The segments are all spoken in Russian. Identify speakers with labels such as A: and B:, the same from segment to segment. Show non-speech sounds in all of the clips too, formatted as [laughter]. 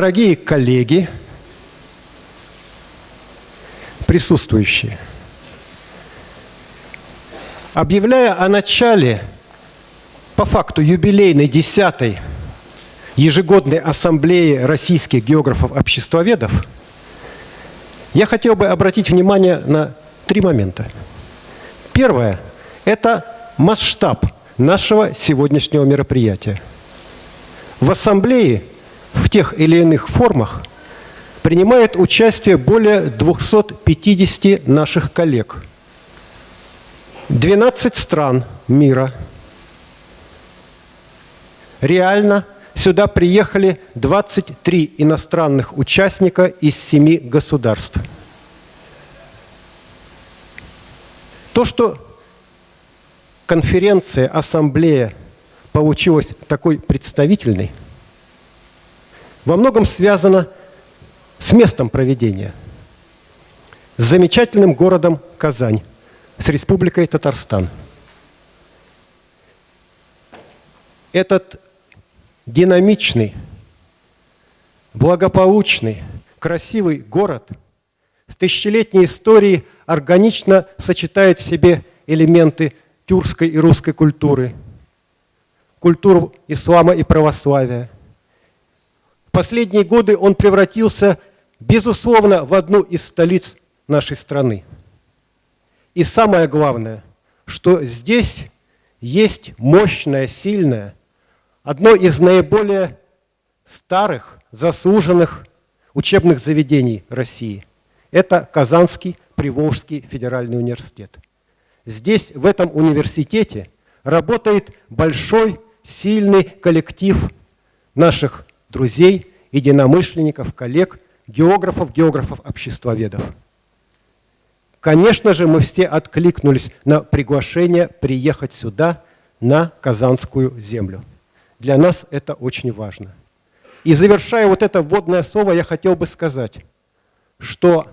A: Дорогие коллеги, присутствующие, объявляя о начале по факту юбилейной десятой ежегодной ассамблеи российских географов-обществоведов, я хотел бы обратить внимание на три момента. Первое – это масштаб нашего сегодняшнего мероприятия. В ассамблее в тех или иных формах принимает участие более 250 наших коллег. 12 стран мира. Реально сюда приехали 23 иностранных участника из 7 государств. То, что конференция, ассамблея получилась такой представительной, во многом связано с местом проведения, с замечательным городом Казань, с Республикой Татарстан. Этот динамичный, благополучный, красивый город с тысячелетней историей органично сочетает в себе элементы тюркской и русской культуры, культуру ислама и православия. В последние годы он превратился, безусловно, в одну из столиц нашей страны. И самое главное, что здесь есть мощное, сильное, одно из наиболее старых, заслуженных учебных заведений России. Это Казанский Приволжский федеральный университет. Здесь, в этом университете, работает большой, сильный коллектив наших друзей, единомышленников, коллег, географов, географов-обществоведов. Конечно же, мы все откликнулись на приглашение приехать сюда, на Казанскую землю. Для нас это очень важно. И завершая вот это вводное слово, я хотел бы сказать, что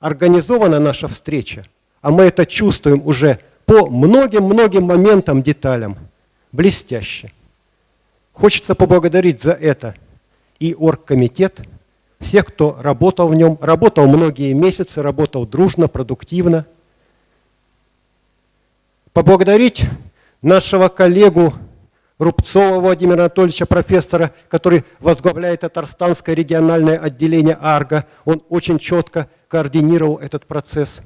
A: организована наша встреча – а мы это чувствуем уже по многим-многим моментам, деталям, блестяще. Хочется поблагодарить за это и оргкомитет, всех, кто работал в нем, работал многие месяцы, работал дружно, продуктивно. Поблагодарить нашего коллегу Рубцова Владимира Анатольевича, профессора, который возглавляет Татарстанское региональное отделение АРГО. Он очень четко координировал этот процесс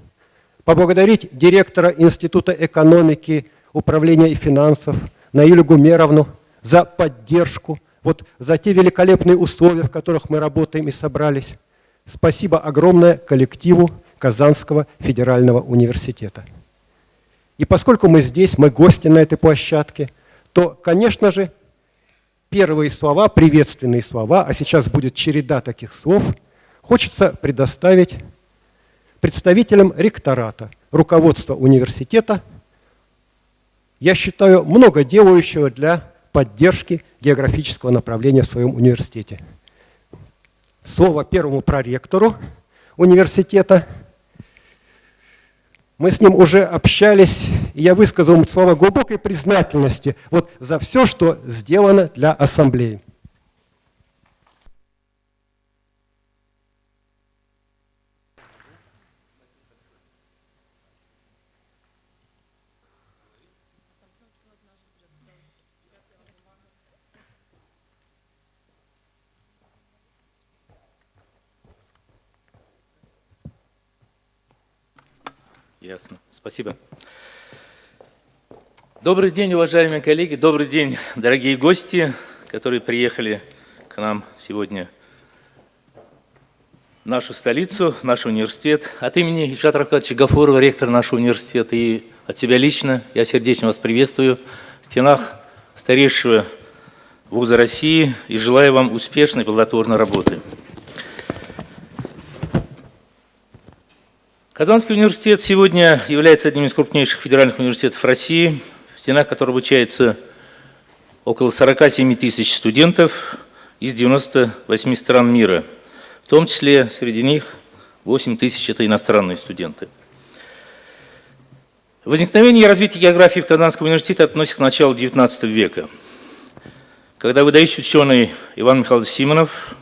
A: поблагодарить директора Института экономики, управления и финансов Наилю Гумеровну за поддержку, вот за те великолепные условия, в которых мы работаем и собрались. Спасибо огромное коллективу Казанского федерального университета. И поскольку мы здесь, мы гости на этой площадке, то, конечно же, первые слова, приветственные слова, а сейчас будет череда таких слов, хочется предоставить представителем ректората, руководства университета, я считаю, много делающего для поддержки географического направления в своем университете. Слово первому проректору университета. Мы с ним уже общались, и я высказал ему слова глубокой признательности вот за все, что сделано для ассамблеи.
B: Ясно. Спасибо. Добрый день, уважаемые коллеги, добрый день, дорогие гости, которые приехали к нам сегодня в нашу столицу, в наш университет. От имени Ильшата Равкадовича Гафурова, ректора нашего университета, и от себя лично я сердечно вас приветствую в стенах старейшего вуза России и желаю вам успешной плодотворной работы. Казанский университет сегодня является одним из крупнейших федеральных университетов России, в стенах которого обучается около 47 тысяч студентов из 98 стран мира. В том числе среди них 8 тысяч – это иностранные студенты. Возникновение и развитие географии в Казанском университете относится к началу XIX века, когда выдающий ученый Иван Михайлович Симонов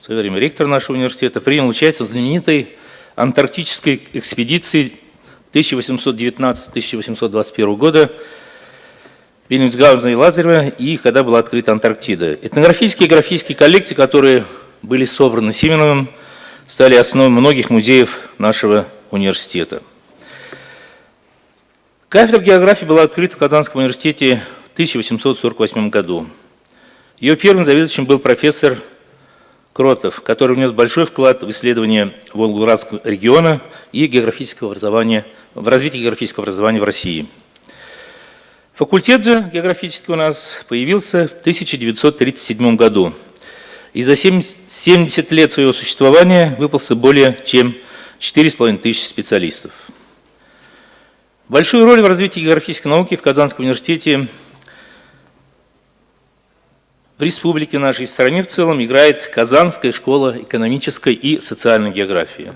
B: в свое время ректор нашего университета, принял участие в знаменитой антарктической экспедиции 1819-1821 года Бельнингсгаузена и Лазарева, и когда была открыта Антарктида. Этнографические и графические коллекции, которые были собраны Симоновым, стали основой многих музеев нашего университета. Кафедра географии была открыта в Казанском университете в 1848 году. Ее первым заведующим был профессор Кротов, который внес большой вклад в исследование Волгоградского региона и географического образования, в развитие географического образования в России. Факультет же географический у нас появился в 1937 году. И за 70 лет своего существования выпался более чем 4,5 тысячи специалистов. Большую роль в развитии географической науки в Казанском университете в республике нашей, в стране в целом играет Казанская школа экономической и социальной географии.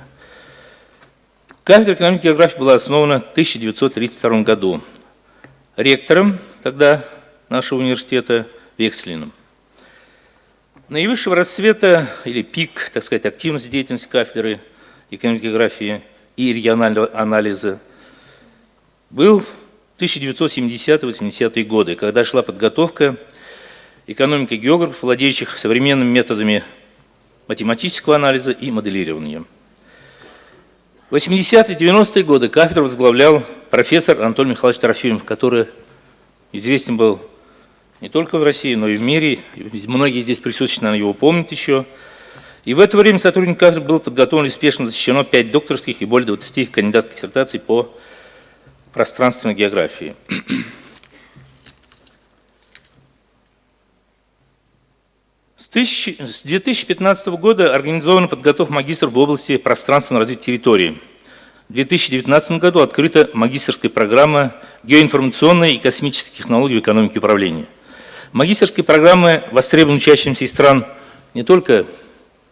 B: Кафедра экономической географии была основана в 1932 году ректором тогда нашего университета Векслиным. Наивысшего расцвета или пик, так сказать, активности деятельности кафедры экономической географии и регионального анализа был 1970-80-е годы, когда шла подготовка экономики географов, владеющих современными методами математического анализа и моделирования. В 80-е 90-е годы кафедру возглавлял профессор Анатолий Михайлович Трофимов, который известен был не только в России, но и в мире. Многие здесь присутствующие, наверное, его помнят еще. И в это время сотрудник кафедры был подготовлен и успешно защищено 5 докторских и более 20 кандидатских диссертаций по пространственной географии. С 2015 года организована подготовка магистров в области пространственного развития территории. В 2019 году открыта магистрская программа «Геоинформационные и космические технологии в экономике управления». Магистрские программы востребованы учащимся из стран не только,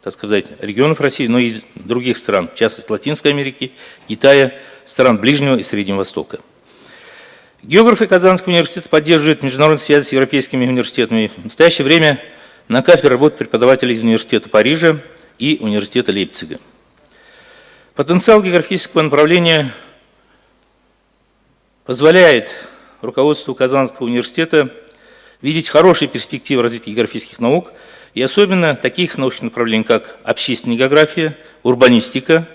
B: так сказать, регионов России, но и других стран, в частности Латинской Америки, Китая, стран Ближнего и Среднего Востока. Географы Казанского университета поддерживают международные связи с европейскими университетами. В настоящее время на кафедре работают преподаватели из университета Парижа и университета Лейпцига. Потенциал географического направления позволяет руководству Казанского университета видеть хорошие перспективы развития географических наук и особенно таких научных направлений, как общественная география, урбанистика,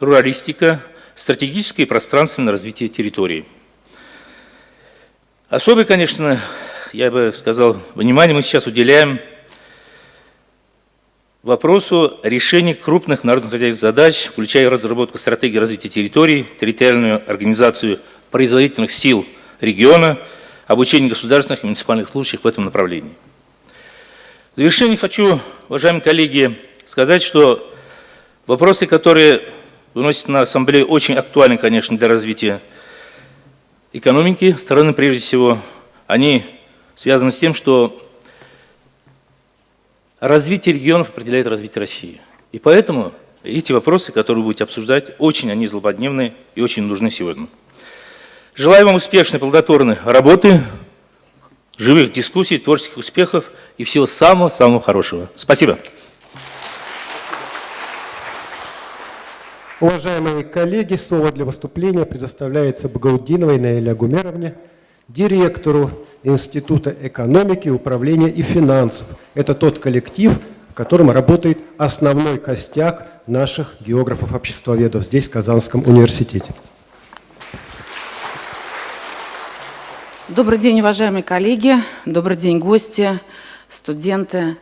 B: руралистика, стратегическое и пространственное развитие территории. Особый, конечно, я бы сказал, внимание мы сейчас уделяем вопросу решения крупных народно-хозяйственных задач, включая разработку стратегии развития территорий, территориальную организацию производительных сил региона, обучение государственных и муниципальных служащих в этом направлении. В завершение хочу, уважаемые коллеги, сказать, что вопросы, которые выносят на Ассамблею, очень актуальны, конечно, для развития экономики страны, прежде всего. Они связаны с тем, что развитие регионов определяет развитие России. И поэтому эти вопросы, которые вы будете обсуждать, очень они злободневные и очень нужны сегодня. Желаю вам успешной, плодотворной работы, живых дискуссий, творческих успехов и всего самого-самого хорошего. Спасибо.
A: Уважаемые коллеги, слово для выступления предоставляется Багаудиновой Наиля Гумеровне, директору Института экономики, управления и финансов. Это тот коллектив, в котором работает основной костяк наших географов-обществоведов здесь, в Казанском университете.
C: Добрый день, уважаемые коллеги, добрый день, гости, студенты.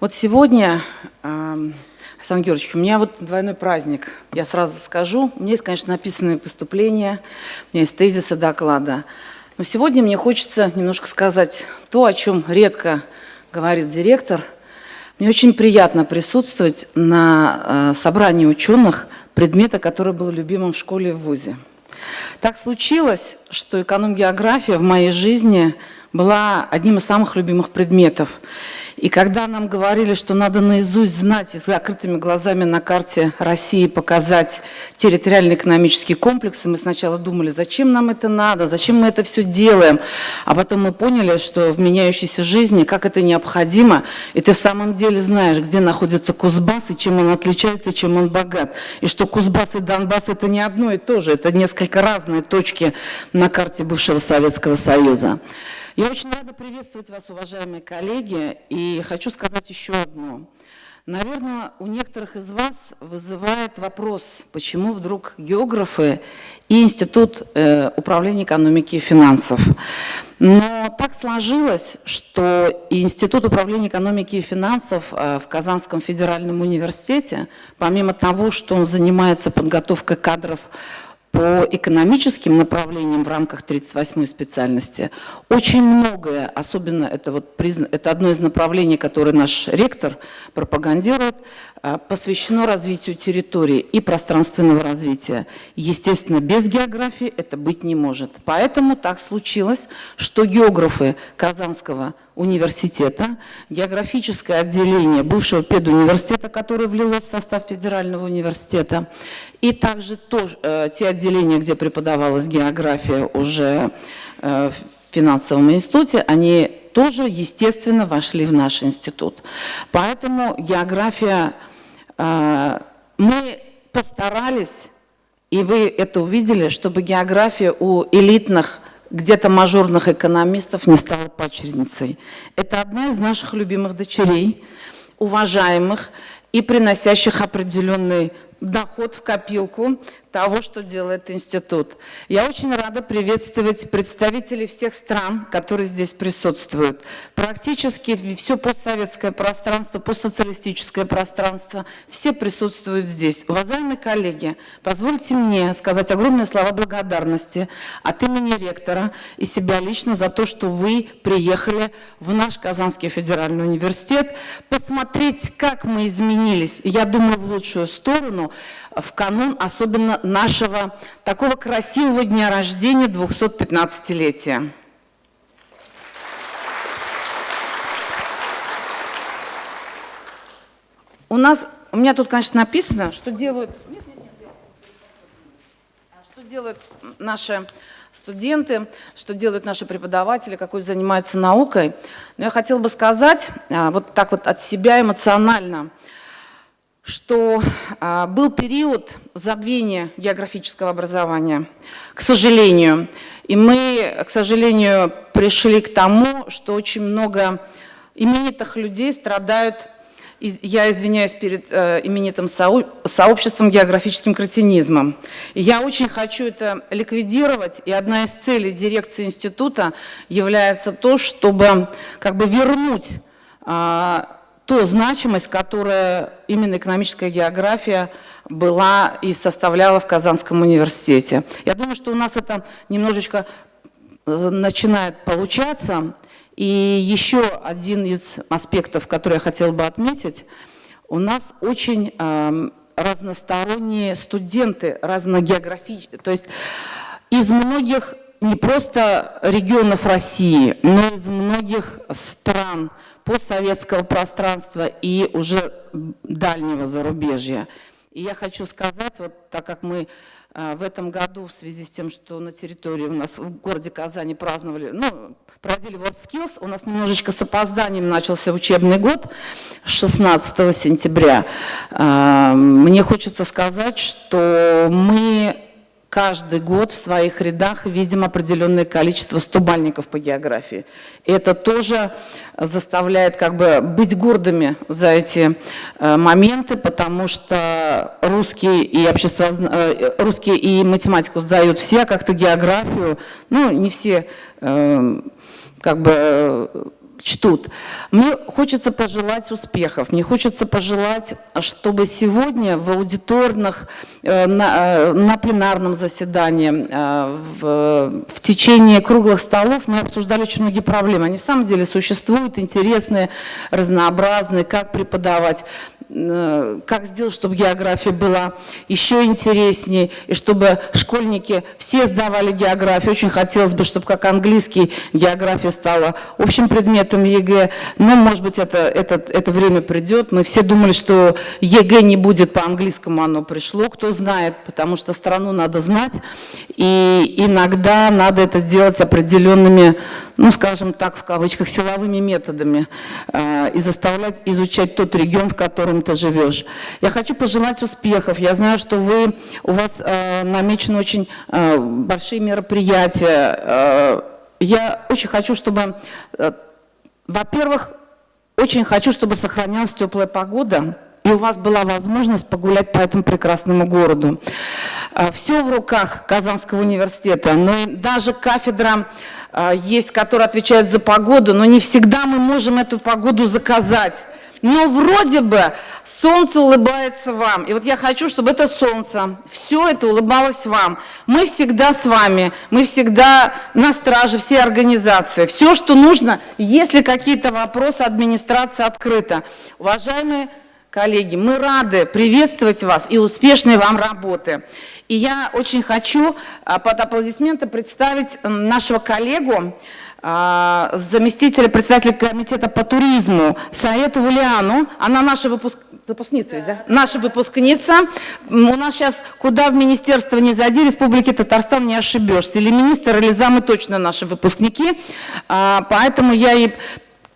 C: Вот сегодня, эм, Александр Георгиевич, у меня вот двойной праздник. Я сразу скажу, у меня есть, конечно, написанные выступления, у меня есть тезисы доклада. Но сегодня мне хочется немножко сказать то, о чем редко говорит директор. Мне очень приятно присутствовать на э, собрании ученых предмета, который был любимым в школе и в ВУЗе. Так случилось, что эконом-география в моей жизни была одним из самых любимых предметов. И когда нам говорили, что надо наизусть знать и с закрытыми глазами на карте России показать территориальные экономические комплексы, мы сначала думали, зачем нам это надо, зачем мы это все делаем. А потом мы поняли, что в меняющейся жизни, как это необходимо, и ты в самом деле знаешь, где находится Кузбасс и чем он отличается, чем он богат. И что Кузбасс и Донбасс это не одно и то же, это несколько разные точки на карте бывшего Советского Союза. Я очень рада приветствовать вас, уважаемые коллеги, и хочу сказать еще одно. Наверное, у некоторых из вас вызывает вопрос, почему вдруг географы и Институт э, управления экономики и финансов. Но так сложилось, что Институт управления экономики и финансов э, в Казанском федеральном университете, помимо того, что он занимается подготовкой кадров по экономическим направлениям в рамках 38-й специальности очень многое, особенно это, вот, это одно из направлений, которое наш ректор пропагандирует, а, посвящено развитию территории и пространственного развития. Естественно, без географии это быть не может. Поэтому так случилось, что географы Казанского университета, географическое отделение бывшего педуниверситета, которое влилось в состав федерального университета, и также тоже, э, те отделения, где преподавалась география уже э, в финансовом институте, они тоже, естественно, вошли в наш институт. Поэтому география, э, мы постарались, и вы это увидели, чтобы география у элитных где-то мажорных экономистов не стала почерницей. Это одна из наших любимых дочерей, уважаемых и приносящих определенный доход в копилку того, что делает институт. Я очень рада приветствовать представителей всех стран, которые здесь присутствуют. Практически все постсоветское пространство, постсоциалистическое пространство, все присутствуют здесь. Уважаемые коллеги, позвольте мне сказать огромные слова благодарности от имени ректора и себя лично за то, что вы приехали в наш Казанский федеральный университет, посмотреть, как мы изменились, я думаю, в лучшую сторону, в канун, особенно нашего такого красивого дня рождения 215-летия. У нас, у меня тут, конечно, написано, что делают, нет, нет, нет, что делают наши студенты, что делают наши преподаватели, какой занимаются наукой. Но я хотела бы сказать, а, вот так вот от себя эмоционально, что а, был период забвения географического образования, к сожалению. И мы, к сожалению, пришли к тому, что очень много именитых людей страдают, я извиняюсь перед э, именитым сообществом географическим кретинизмом. И я очень хочу это ликвидировать, и одна из целей дирекции института является то, чтобы как бы вернуть а, ту значимость, которая именно экономическая география была и составляла в Казанском университете. Я думаю, что у нас это немножечко э, начинает получаться. И еще один из аспектов, который я хотела бы отметить, у нас очень э, разносторонние студенты, разногеографические, то есть из многих не просто регионов России, но из многих стран, постсоветского пространства и уже дальнего зарубежья. И я хочу сказать, вот так как мы а, в этом году в связи с тем, что на территории у нас в городе Казани праздновали, ну, проводили WorldSkills, у нас немножечко с опозданием начался учебный год 16 сентября. А, мне хочется сказать, что мы каждый год в своих рядах видим определенное количество стубальников по географии. И это тоже заставляет как бы быть гордыми за эти э, моменты, потому что русские и, общество, э, русские и математику сдают все, а как-то географию, ну, не все э, как бы чтут. Мне хочется пожелать успехов, мне хочется пожелать, чтобы сегодня в аудиторных, э, на, э, на пленарном заседании, э, в, в течение круглых столов мы обсуждали очень многие проблемы. Они в самом деле существуют, интересные, разнообразные, как преподавать. Э, как сделать, чтобы география была еще интереснее, и чтобы школьники все сдавали географию. Очень хотелось бы, чтобы как английский география стала общим предметом ЕГЭ. Но, может быть, это, это, это время придет. Мы все думали, что ЕГЭ не будет по-английскому, оно пришло. Кто знает, потому что страну надо знать. И иногда надо это сделать определенными ну, скажем так, в кавычках, силовыми методами э, и заставлять изучать тот регион, в котором ты живешь. Я хочу пожелать успехов. Я знаю, что вы, у вас э, намечены очень э, большие мероприятия. Э, я очень хочу, чтобы, э, во-первых, очень хочу, чтобы сохранялась теплая погода, и у вас была возможность погулять по этому прекрасному городу. Э, Все в руках Казанского университета, но даже кафедра есть, которые отвечают за погоду, но не всегда мы можем эту погоду заказать. Но вроде бы солнце улыбается вам. И вот я хочу, чтобы это солнце, все это улыбалось вам. Мы всегда с вами, мы всегда на страже, все организации. Все, что нужно, если какие-то вопросы, администрация открыта. Уважаемые коллеги, мы рады приветствовать вас и успешной вам работы. И я очень хочу а, под аплодисменты представить нашего коллегу, а, заместителя председателя комитета по туризму Саету Вулиану. Она наша выпуск... выпускница, да. да? Наша выпускница. У нас сейчас куда в министерство не зайди, Республики Татарстан не ошибешься. Или министр, или замы точно наши выпускники. А, поэтому я и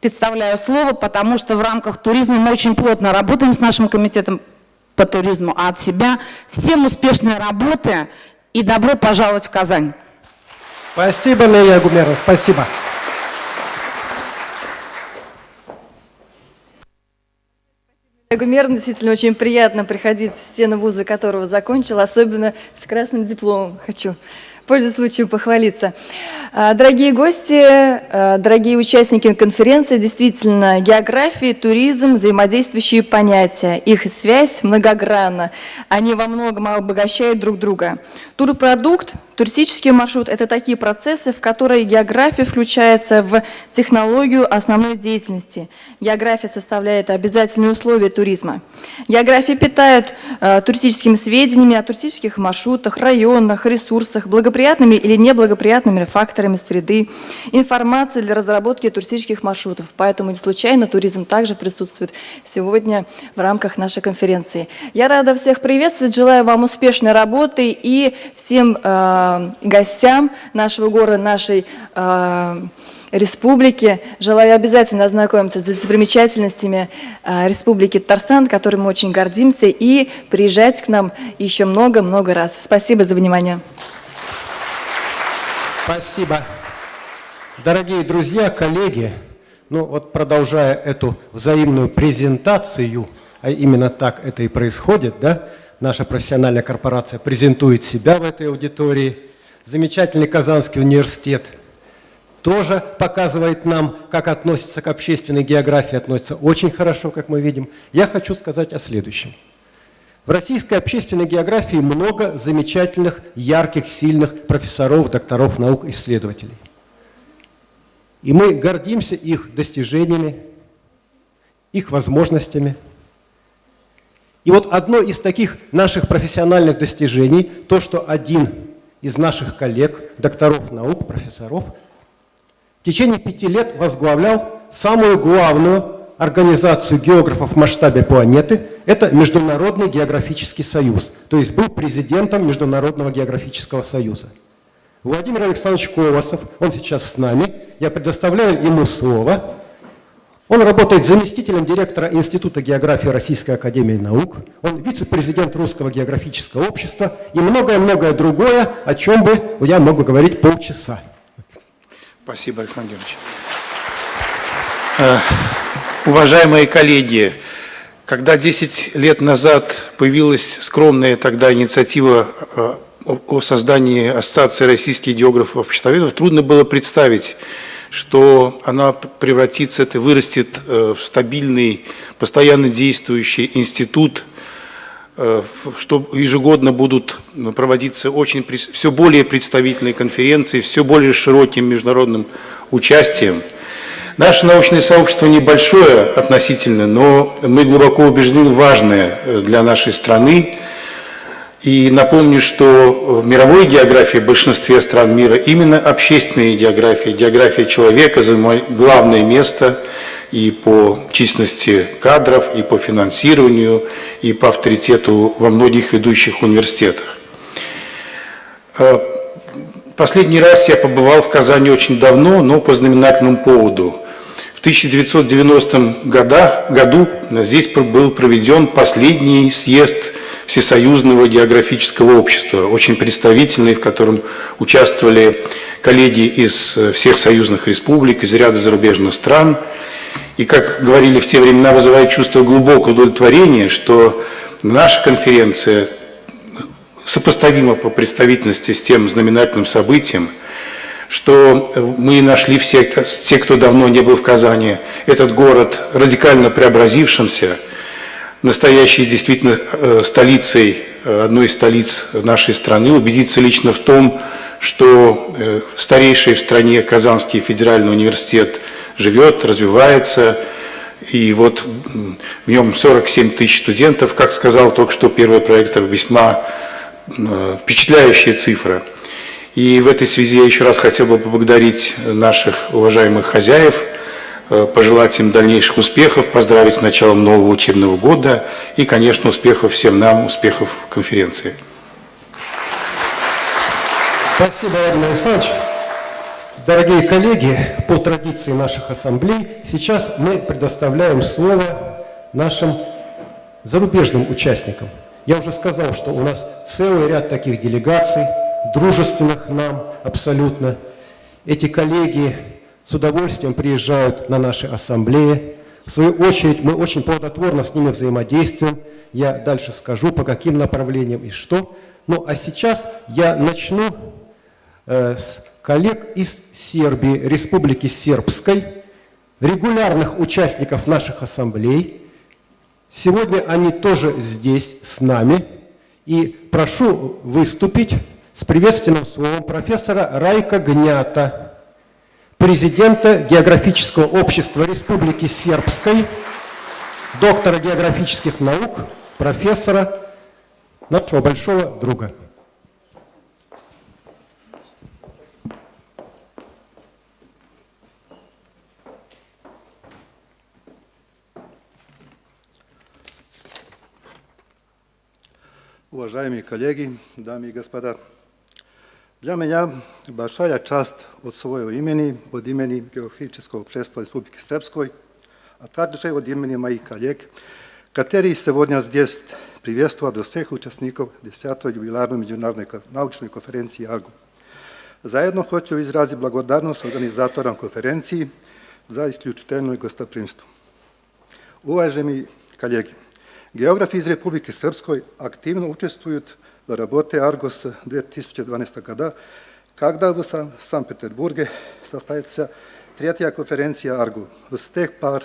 C: представляю слово, потому что в рамках туризма мы очень плотно работаем с нашим комитетом по туризму, а от себя всем успешной работы и добро пожаловать в Казань.
A: Спасибо, Мия Гумерна, спасибо.
D: Гумерна действительно очень приятно приходить в стены вуза, которого закончил, особенно с красным дипломом хочу пользуясь случаем похвалиться. А, дорогие гости, а, дорогие участники конференции, действительно, география, туризм – взаимодействующие понятия. Их связь многогранна. Они во многом обогащают друг друга. Турпродукт, туристический маршрут – это такие процессы, в которые география включается в технологию основной деятельности. География составляет обязательные условия туризма. География питает э, туристическими сведениями о туристических маршрутах, районах, ресурсах, благоприятными или неблагоприятными факторами среды, информация для разработки туристических маршрутов. Поэтому не случайно туризм также присутствует сегодня в рамках нашей конференции. Я рада всех приветствовать, желаю вам успешной работы и всем э, гостям нашего города, нашей э, республики. Желаю обязательно ознакомиться с достопримечательностями э, Республики Татарстан, которой мы очень гордимся, и приезжать к нам еще много-много раз. Спасибо за внимание.
A: Спасибо. Дорогие друзья, коллеги, ну вот продолжая эту взаимную презентацию, а именно так это и происходит, да, наша профессиональная корпорация презентует себя в этой аудитории. Замечательный Казанский университет тоже показывает нам, как относится к общественной географии, относится очень хорошо, как мы видим. Я хочу сказать о следующем. В российской общественной географии много замечательных, ярких, сильных профессоров, докторов наук, исследователей. И мы гордимся их достижениями, их возможностями – и вот одно из таких наших профессиональных достижений, то, что один из наших коллег, докторов наук, профессоров, в течение пяти лет возглавлял самую главную организацию географов в масштабе планеты, это Международный географический союз, то есть был президентом Международного географического союза. Владимир Александрович Колосов, он сейчас с нами, я предоставляю ему слово, он работает заместителем директора Института географии Российской Академии Наук. Он вице-президент Русского географического общества и многое-многое другое, о чем бы я могу говорить полчаса.
E: Спасибо, Александр Георгиевич. Уважаемые коллеги, когда 10 лет назад появилась скромная тогда инициатива э, о создании Ассоциации российских географов-обществоведов, трудно было представить, что она превратится, это вырастет э, в стабильный, постоянно действующий институт, э, что ежегодно будут проводиться очень, все более представительные конференции, все более широким международным участием. Наше научное сообщество небольшое относительно, но мы глубоко убеждены важное для нашей страны. И напомню, что в мировой географии в большинстве стран мира именно общественная география, география человека занимает главное место и по численности кадров, и по финансированию, и по авторитету во многих ведущих университетах. Э, последний раз я побывал в Казани очень давно, но по знаменательному поводу. В 1990 году здесь был проведен последний съезд Всесоюзного географического общества, очень представительный, в котором участвовали коллеги из всех союзных республик, из ряда зарубежных стран – и, как говорили в те времена, вызывает чувство глубокого удовлетворения, что наша конференция сопоставима по представительности с тем знаменательным событием, что мы нашли все, те, кто давно не был в Казани, этот город радикально преобразившимся, настоящей действительно э, столицей, э, одной из столиц нашей страны, убедиться лично в том, что э, старейший в стране Казанский федеральный университет – живет, развивается, и вот в нем 47 тысяч студентов, как сказал только что первый проектор, весьма э, впечатляющая цифра. И в этой связи я еще раз хотел бы поблагодарить наших уважаемых хозяев, э, пожелать им дальнейших успехов, поздравить с началом нового учебного года и, конечно, успехов всем нам, успехов конференции.
A: Спасибо, Владимир Александрович. Дорогие коллеги, по традиции наших ассамблей, сейчас мы предоставляем слово нашим зарубежным участникам. Я уже сказал, что у нас целый ряд таких делегаций, дружественных нам абсолютно. Эти коллеги с удовольствием приезжают на наши ассамблеи. В свою очередь, мы очень плодотворно с ними взаимодействуем. Я дальше скажу, по каким направлениям и что. Ну, а сейчас я начну э, с коллег из Сербии, Республики Сербской, регулярных участников наших ассамблей. Сегодня они тоже здесь с нами. И прошу выступить с приветственным словом профессора Райка Гнята, президента Географического общества Республики Сербской, доктора географических наук, профессора, нашего большого друга.
F: Уважаемые коллеги, дамы и господа, для меня большая часть от своего имени, от имени Географического общества Республики Сребской, а также от имени моих коллег, которые сегодня здесь приветствуют всех участников 10-й юбилярной международной научной конференции АРГУ. Заедно хочу изразить благодарность организаторам конференции за исключительное гостопримство. Коллеги, Geografi iz Republike Srpskoj aktivno učestvuju v работе Argos 2012 года, когда в Санкт-Петербурге состоится третья конференция Аргу. С тех пор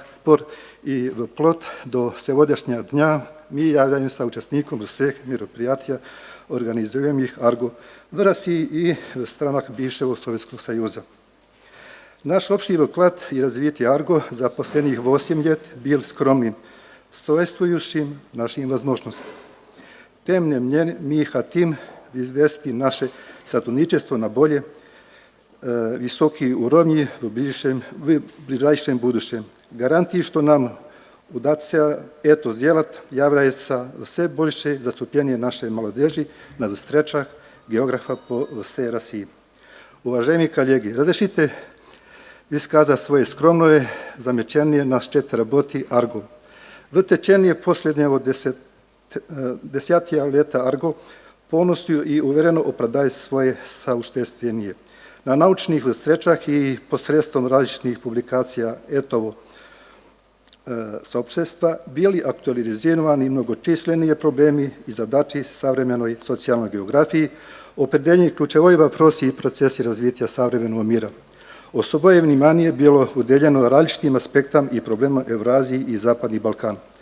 F: и вплоть до сегодняшнего дня мы являемся участником всех мероприятий, организуемых Аргу в России и в странах бывшего Советского Союза. Наш общий вклад и развитие Арго за последних 8 лет был скромным – соответствующим нашим возможностям. Temnem njen mi hatim izvesti naše satuničestvo na bolje, visoki urovnji v bližajšem, v bližajšem будущем. Гарантии, что нам удастся это сделать, является все большее заступление нашей молодежи на встречах географа по всей России. Уважаемые коллеги, разрешите высказать свое скромное замечание на счет работы «Арго». В течение последнего десятилетия E, desetja leta Argo ponosio i uvereno opravdaje svoje sauštestvenije. Na naučnih srečah i posredstvom različitih publikacija etovo e, saopštestva bili aktualizirani mnogočislenije problemi i zadači savremenoj socijalnoj geografiji, opredeljenje ključevoj vaprosi i procesi razvitja savremenog mira. Особое внимание било уделено различным aspektam i проблемам Евразии i Zapadni Balkan. –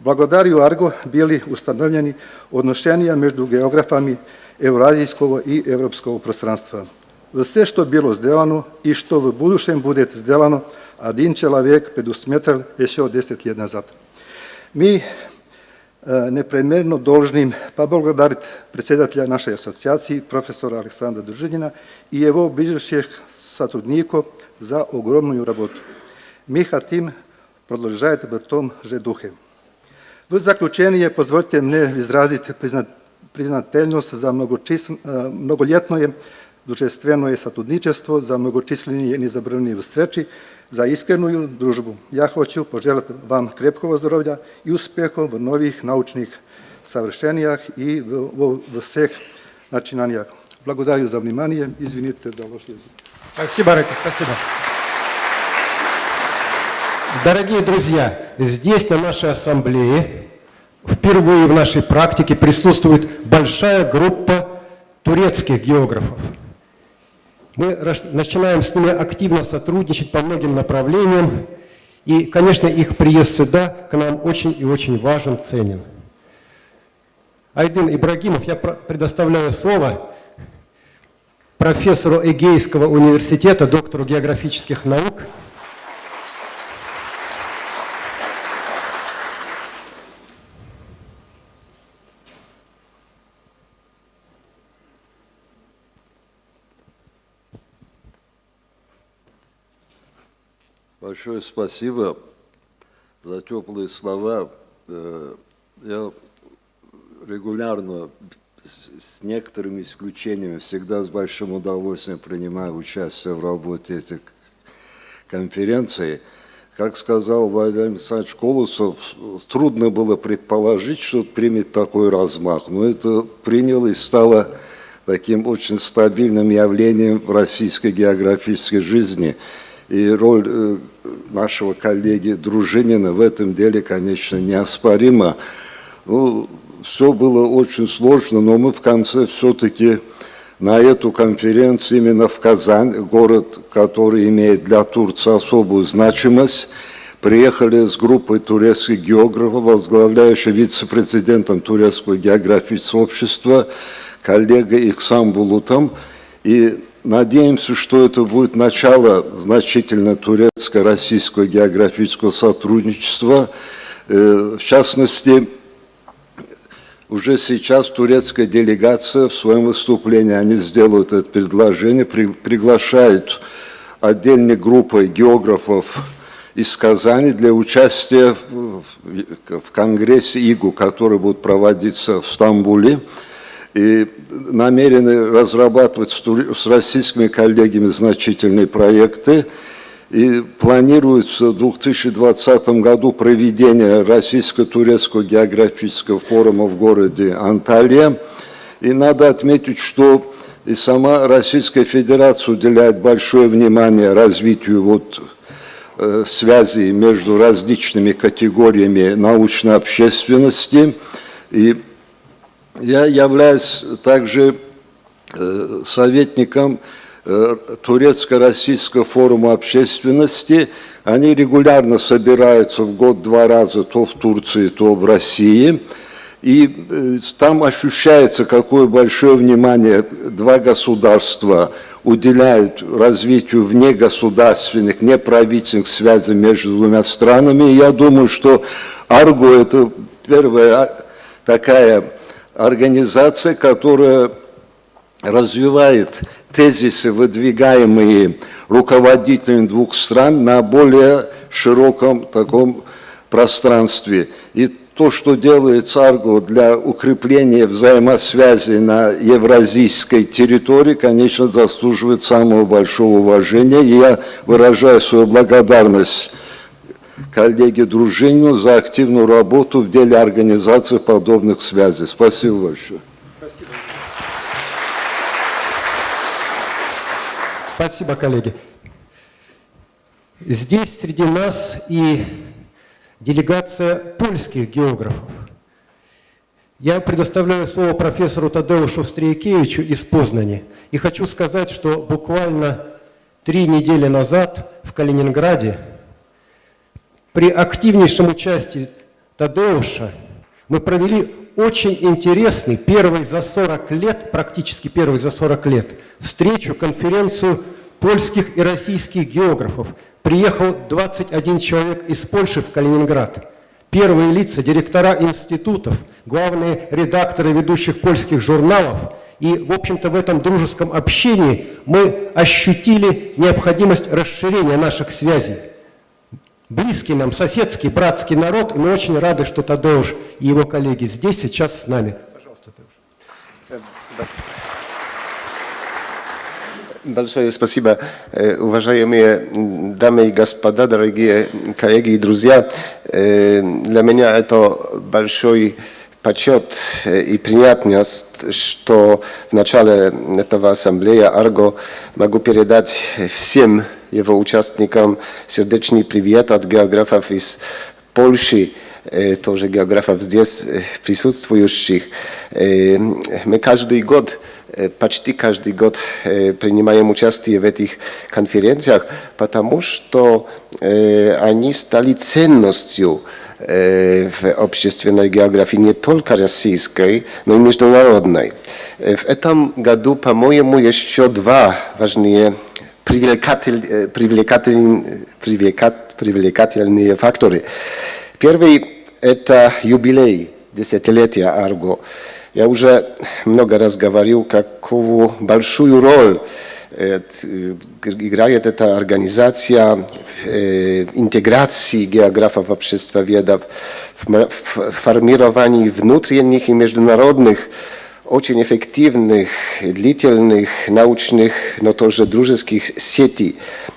F: Balkan. Blagodariju Argo bili ustanovljeni odnošenja među geografami Evrazijskog i evropskog prostranstva. Все, что было сделано и что в будущем будет сделано, один человек предусмотрел еще 10 лет назад. Мы э, непременно должны поблагодарить председателя нашей ассоциации, профессора Александра Дружинина и его ближайших сотрудников за огромную работу. Мы хотим продолжать в том же духе. V zaključenje pozvolite mne izraziti priznateljnost za mnogoljetno družestveno je сотрудничество, za mnogočisleni i nezabravljiv sreći, za iskrenu družbu. Ja hoću poželiti vam krepkog zdravlja i uspjehov v novih naučnih savršenijah i v, v, v vseh начинаниях. Благодарю за внимание. Извините за ваш язык.
A: Спасибо, Реков, спасибо. Дорогие друзья, здесь, на нашей ассамблее, впервые в нашей практике присутствует большая группа турецких географов. Мы начинаем с ними активно сотрудничать по многим направлениям, и, конечно, их приезд сюда к нам очень и очень важен, ценен. Айдин Ибрагимов, я предоставляю слово профессору Эгейского университета, доктору географических наук,
G: Большое спасибо за теплые слова. Э, я регулярно, с некоторыми исключениями, всегда с большим удовольствием принимаю участие в работе этих конференций. Как сказал Владимир Александрович Колосов, трудно было предположить, что примет такой размах, но это приняло и стало таким очень стабильным явлением в российской географической жизни – и роль э, нашего коллеги Дружинина в этом деле, конечно, неоспорима. Ну, все было очень сложно, но мы в конце все-таки на эту конференцию именно в Казань, город, который имеет для Турции особую значимость, приехали с группой турецких географов, возглавляющей вице-президентом Турецкого географического общества, коллегой Ихсам Булутом. И Надеемся, что это будет начало значительно турецко-российского географического сотрудничества. Э, в частности, уже сейчас турецкая делегация в своем выступлении, они сделают это предложение, приглашают отдельной группой географов из Казани для участия в Конгрессе ИГУ, который будет проводиться в Стамбуле и намерены разрабатывать с российскими коллегами значительные проекты. И планируется в 2020 году проведение Российско-Турецкого географического форума в городе Анталия. И надо отметить, что и сама Российская Федерация уделяет большое внимание развитию вот, э, связей между различными категориями научной общественности. И я являюсь также э, советником э, Турецко-Российского форума общественности. Они регулярно собираются в год два раза, то в Турции, то в России. И э, там ощущается, какое большое внимание два государства уделяют развитию внегосударственных, неправительственных связей между двумя странами. И я думаю, что Арго – это первая такая организация, которая развивает тезисы, выдвигаемые руководителями двух стран на более широком таком пространстве. И то, что делает ЦАРГО для укрепления взаимосвязи на евразийской территории, конечно, заслуживает самого большого уважения. И я выражаю свою благодарность коллеге Дружинину за активную работу в деле организации подобных связей. Спасибо большое.
A: Спасибо. Спасибо, коллеги. Здесь среди нас и делегация польских географов. Я предоставляю слово профессору Тадеушу Стрейкевичу из Познани. И хочу сказать, что буквально три недели назад в Калининграде при активнейшем участии Тадеуша мы провели очень интересный, первый за 40 лет, практически первый за 40 лет, встречу, конференцию польских и российских географов. Приехал 21 человек из Польши в Калининград. Первые лица, директора институтов, главные редакторы ведущих польских журналов. И, в общем-то, в этом дружеском общении мы ощутили необходимость расширения наших связей. Близкий нам, соседский, братский народ, и мы очень рады, что Тадеуш и его коллеги здесь сейчас с нами. Пожалуйста, Тадеуш.
H: Большое спасибо, э, уважаемые дамы и господа, дорогие коллеги и друзья. Э, Для меня это большой почет э, и приятность, что в начале этого ассамблеи Арго могу передать всем его участникам сердечный привет от географов из Польши, э, тоже географов здесь э, присутствующих. Э, Мы каждый год э, почти каждый год э, принимаем участие в этих конференциях, потому что э, они стали ценностью э, в общественной географии не только российской, но и международной. Э, В этом году, по-моему, еще два важные привлекатель, э, привлекатель, привлекат- привлекательные факторы. Первый – это юбилей десятилетия Арго. Я уже много раз говорил, какую большую роль э, т- играет эта организация в э, интеграции географов, обществоведов, в м- в формировании внутренних и международных очень эффективных, длительных научных, но тоже дружеских сетей.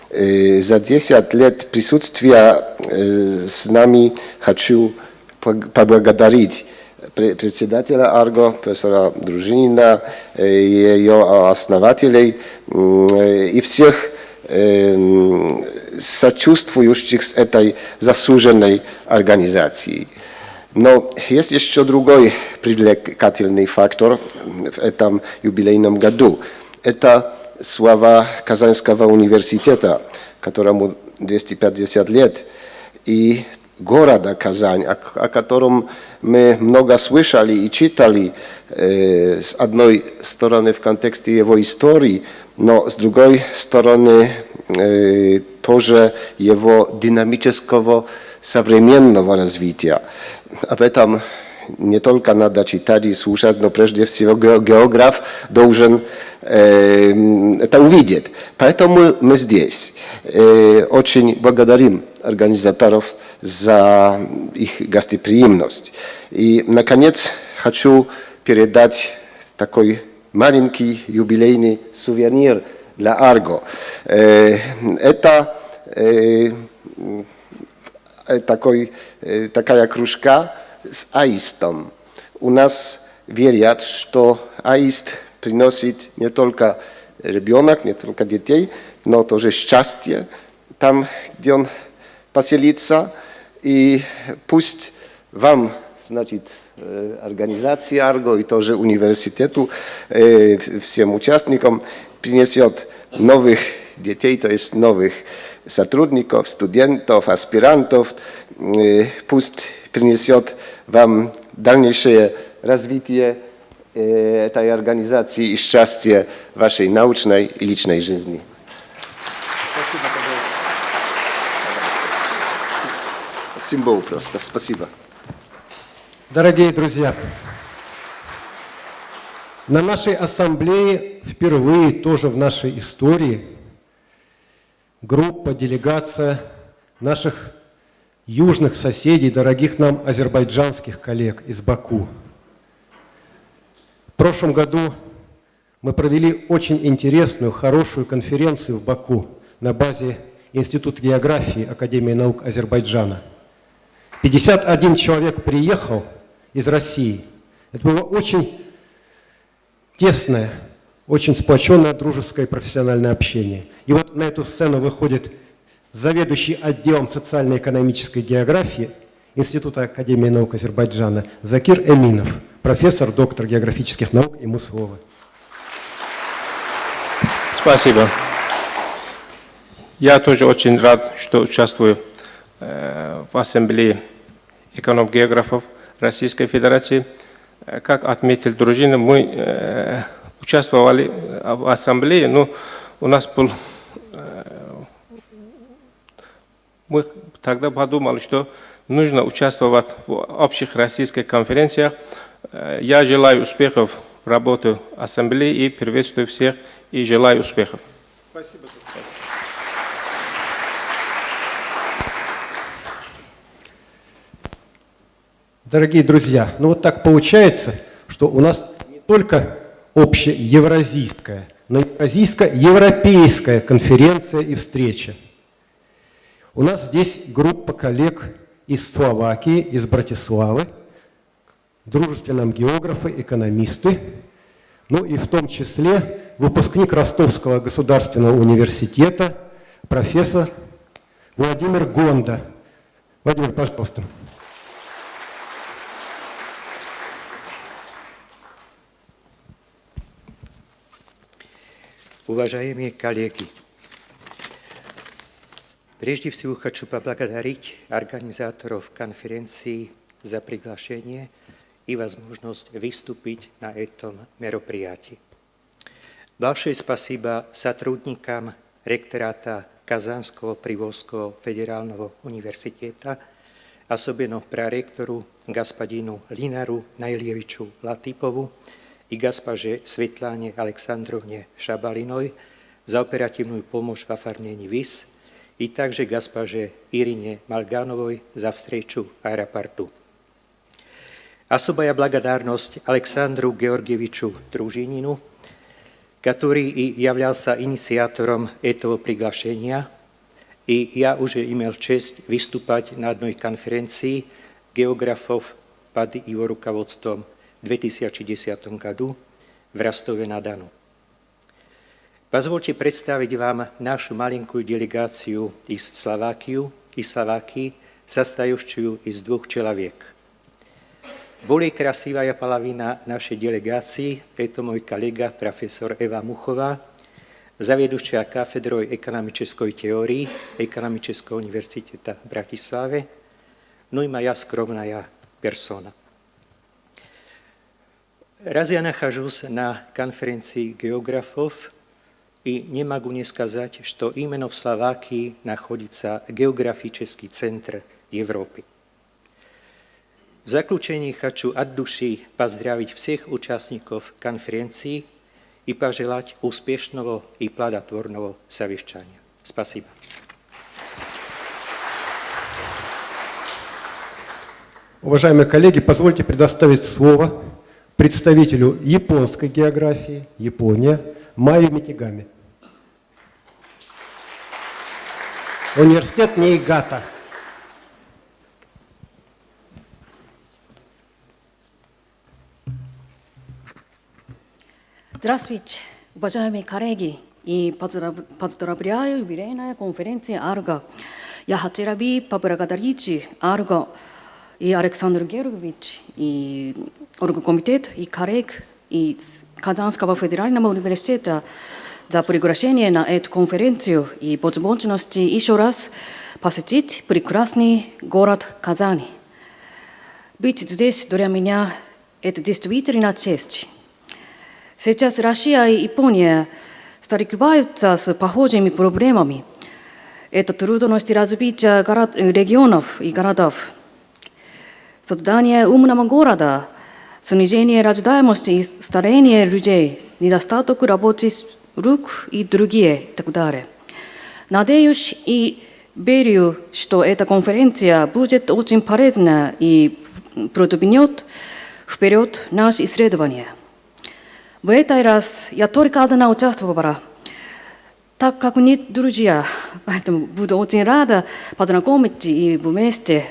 H: Э, За 10 лет присутствия э, с нами хочу поблагодарить пре- председателя Арго, профессора Дружинина, э, ее основателей и всех сочувствующих с этой заслуженной организацией. Но есть еще другой привлекательный фактор в этом юбилейном году. Это слова Казанского университета, которому 250 лет, и города Казань, о, о котором мы много слышали и читали, э, с одной стороны в контексте его истории, но с другой стороны э, тоже его динамического современного развития. Об этом не только надо читать и слушать, но прежде всего ге- географ должен э, это увидеть. Поэтому мы здесь. Э, очень благодарим организаторов за их гостеприимность. И, наконец, хочу передать такой маленький юбилейный сувенир для Арго. Э, Это э, э, такой, э, такая кружка с аистом. У нас верят, что аист приносит не только ребенок, не только детей, но тоже счастье там, где он поселится. И пусть вам, значит, э, организации Арго и тоже университету, э, всем участникам принесет новых детей, то есть новых сотрудников, студентов, аспирантов. Э, Пусть принесет вам дальнейшее развитие э, этой организации и счастье вашей научной и личной жизни. Символ просто. Спасибо.
A: Дорогие друзья, на нашей ассамблее впервые тоже в нашей истории группа, делегация наших южных соседей, дорогих нам азербайджанских коллег из Баку. В прошлом году мы провели очень интересную, хорошую конференцию в Баку на базе Института географии Академии наук Азербайджана. 51 человек приехал из России. Это было очень тесное, очень сплоченное дружеское и профессиональное общение. И вот на эту сцену выходит заведующий отделом социально-экономической географии Института Академии наук Азербайджана Закир Эминов, профессор, доктор географических наук, ему слово.
I: Спасибо. Я тоже очень рад, что участвую э, в ассамблее эконом-географов Российской Федерации. Э, Как отметил дружина, мы э, участвовали в ассамблее, но у нас был... э, Мы тогда подумали, что нужно участвовать в общих российских конференциях. Э, Я желаю успехов в работе ассамблеи и приветствую всех и желаю успехов.
A: Дорогие друзья, ну вот так получается, что у нас не только общеевразийская, но евразийско-европейская конференция и встреча. У нас здесь группа коллег из Словакии, из Братиславы, дружественные нам географы, экономисты, ну и в том числе выпускник Ростовского государственного университета, профессор Владимир Гонда. Владимир, пожалуйста.
J: Уважаемые коллеги, прежде всего хочу поблагодарить организаторов конференции за приглашение и возможность выступить на этом мероприятии. Большое спасибо сотрудникам ректората Казанского Приволжского федерального университета, особенно проректору господину Линару Найлевичу Латипову и госпоже Светлане Александровне Шабалиной за оперативную помощь в оформлении виз и также госпоже Ирине Малгановой за встречу в аэропорту. Особая благодарность Александру Георгиевичу Дружинину, который и являлся инициатором этого приглашения, и я уже имел честь выступать на одной конференции географов под его руководством в 2010 году в Ростове-на-Дону. Позвольте представить вам нашу маленькую делегацию из Словакии, из Словакии, состоящую из двух человек. Более красивая половина нашей делегации – это мой коллега, профессор Эва Мухова, заведующая кафедрой экономической теории Экономического университета в Братиславе, ну и моя скромная персона. Раз я нахожусь на конференции географов, и не могу не сказать, что именно в Словакии находится географический центр Европы. В заключении хочу от души поздравить всех участников конференции и пожелать успешного и плодотворного совещания. Спасибо.
A: Уважаемые коллеги, позвольте предоставить слово представителю японской географии, Япония, Майю Митигами. Университет Нейгата.
K: Здравствуйте, уважаемые коллеги. И поздравляю юбилейная конференция Арго. Я хотела бы поблагодарить Арго и Александр Георгиевич, и оргкомитет, и коллег из Казанского федерального университета за приглашение на эту конференцию и возможность еще раз посетить прекрасный город Казани. Быть здесь для меня – это действительно честь. Сейчас Россия и Япония сталкиваются с похожими проблемами. Это трудности развития город, регионов и городов. Создание умного города, снижение рождаемости и старение людей, недостаток рабочих рук и другие и так далее. Надеюсь и верю, что эта конференция будет очень полезна и продвинет вперед наши исследования. В этот раз я только одна участвовала, так как нет друзья, поэтому буду очень рада познакомить и вместе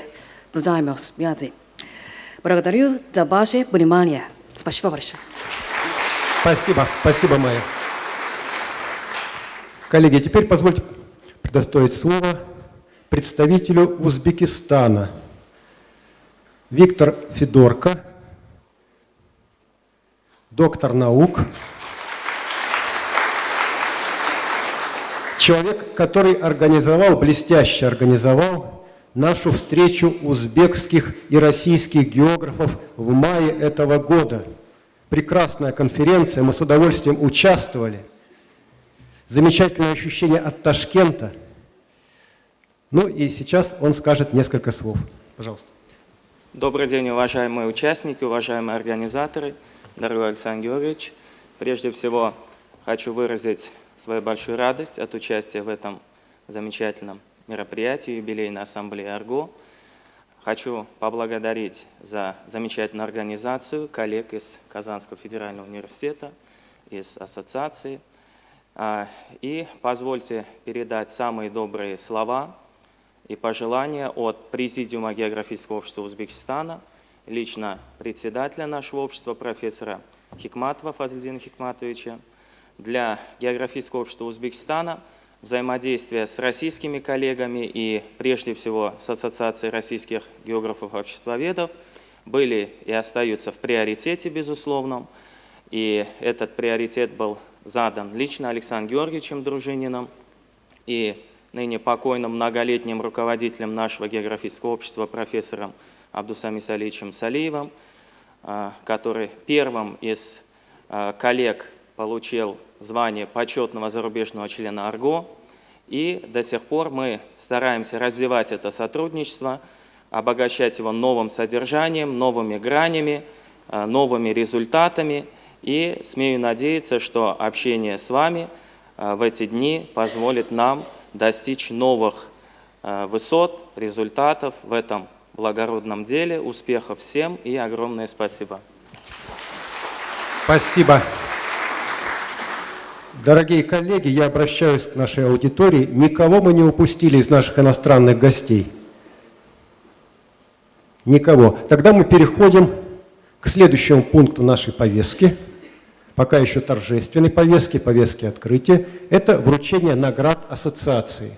K: взаимосвязи. Благодарю за ваше внимание. Спасибо большое.
A: Спасибо, спасибо, Майя. Коллеги, теперь позвольте предоставить слово представителю Узбекистана. Виктор Федорко, доктор наук, человек, который организовал, блестяще организовал нашу встречу узбекских и российских географов в мае этого года. Прекрасная конференция, мы с удовольствием участвовали. Замечательное ощущение от Ташкента. Ну и сейчас он скажет несколько слов. Пожалуйста.
L: Добрый день, уважаемые участники, уважаемые организаторы, дорогой Александр Георгиевич. Прежде всего, хочу выразить свою большую радость от участия в этом замечательном мероприятии юбилейной ассамблеи «Арго». Хочу поблагодарить за замечательную организацию коллег из Казанского федерального университета, из ассоциации. А, и позвольте передать самые добрые слова и пожелания от Президиума географического общества Узбекистана, лично председателя нашего общества, профессора Хикматова Фазлидина Хикматовича, для географического общества Узбекистана взаимодействие с российскими коллегами и прежде всего с Ассоциацией российских географов-обществоведов были и остаются в приоритете, безусловном. И этот приоритет был задан лично Александром Георгиевичем Дружининым и ныне покойным многолетним руководителем нашего географического общества профессором Абдусами Саличем Салиевым, а, который первым из а, коллег получил звание почетного зарубежного члена АРГО. И до сих пор мы стараемся развивать это сотрудничество, обогащать его новым содержанием, новыми гранями, а, новыми результатами. И смею надеяться, что общение с вами в эти дни позволит нам достичь новых э, высот, результатов в этом благородном деле. Успехов всем и огромное спасибо.
A: Спасибо. Дорогие коллеги, я обращаюсь к нашей аудитории. Никого мы не упустили из наших иностранных гостей. Никого. Тогда мы переходим к следующему пункту нашей повестки – пока еще торжественной повестки, повестки открытия, это вручение наград ассоциации.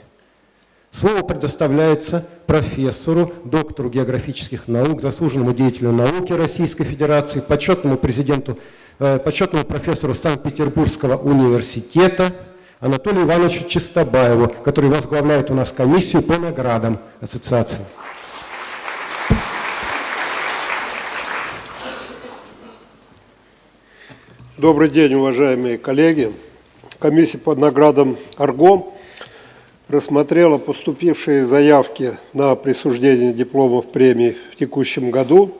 A: Слово предоставляется профессору, доктору географических наук, заслуженному деятелю науки Российской Федерации, почетному президенту, почетному профессору Санкт-Петербургского университета Анатолию Ивановичу Чистобаеву, который возглавляет у нас комиссию по наградам ассоциации.
M: Добрый день, уважаемые коллеги. Комиссия по наградам АРГО рассмотрела поступившие заявки на присуждение дипломов премии в текущем году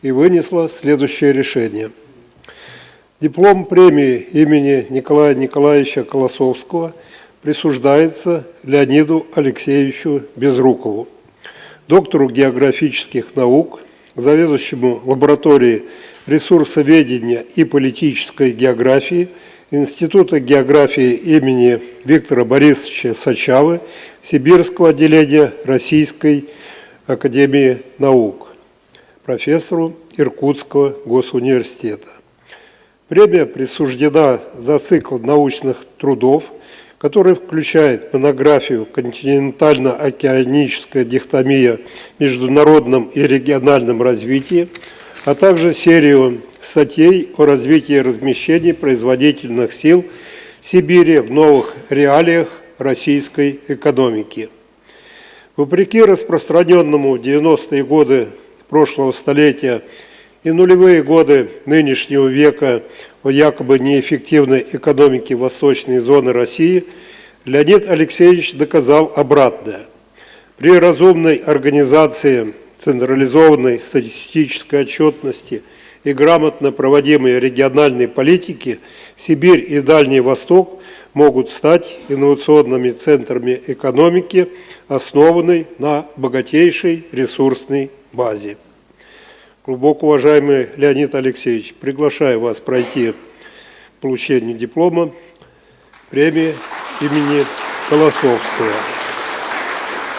M: и вынесла следующее решение. Диплом премии имени Николая Николаевича Колосовского присуждается Леониду Алексеевичу Безрукову, доктору географических наук, заведующему лабораторией ресурсоведения и политической географии Института географии имени Виктора Борисовича Сачавы Сибирского отделения Российской академии наук, профессору Иркутского госуниверситета. Премия присуждена за цикл научных трудов, который включает монографию «Континентально-океаническая дихтомия в международном и региональном развитии», а также серию статей о развитии размещений производительных сил Сибири в новых реалиях российской экономики. Вопреки распространенному в 90-е годы прошлого столетия и нулевые годы нынешнего века о якобы неэффективной экономике восточной зоны России, Леонид Алексеевич доказал обратное. При разумной организации централизованной статистической отчетности и грамотно проводимой региональной политики Сибирь и Дальний Восток могут стать инновационными центрами экономики, основанной на богатейшей ресурсной базе. Глубоко уважаемый Леонид Алексеевич, приглашаю вас пройти получение диплома премии имени Колосовского.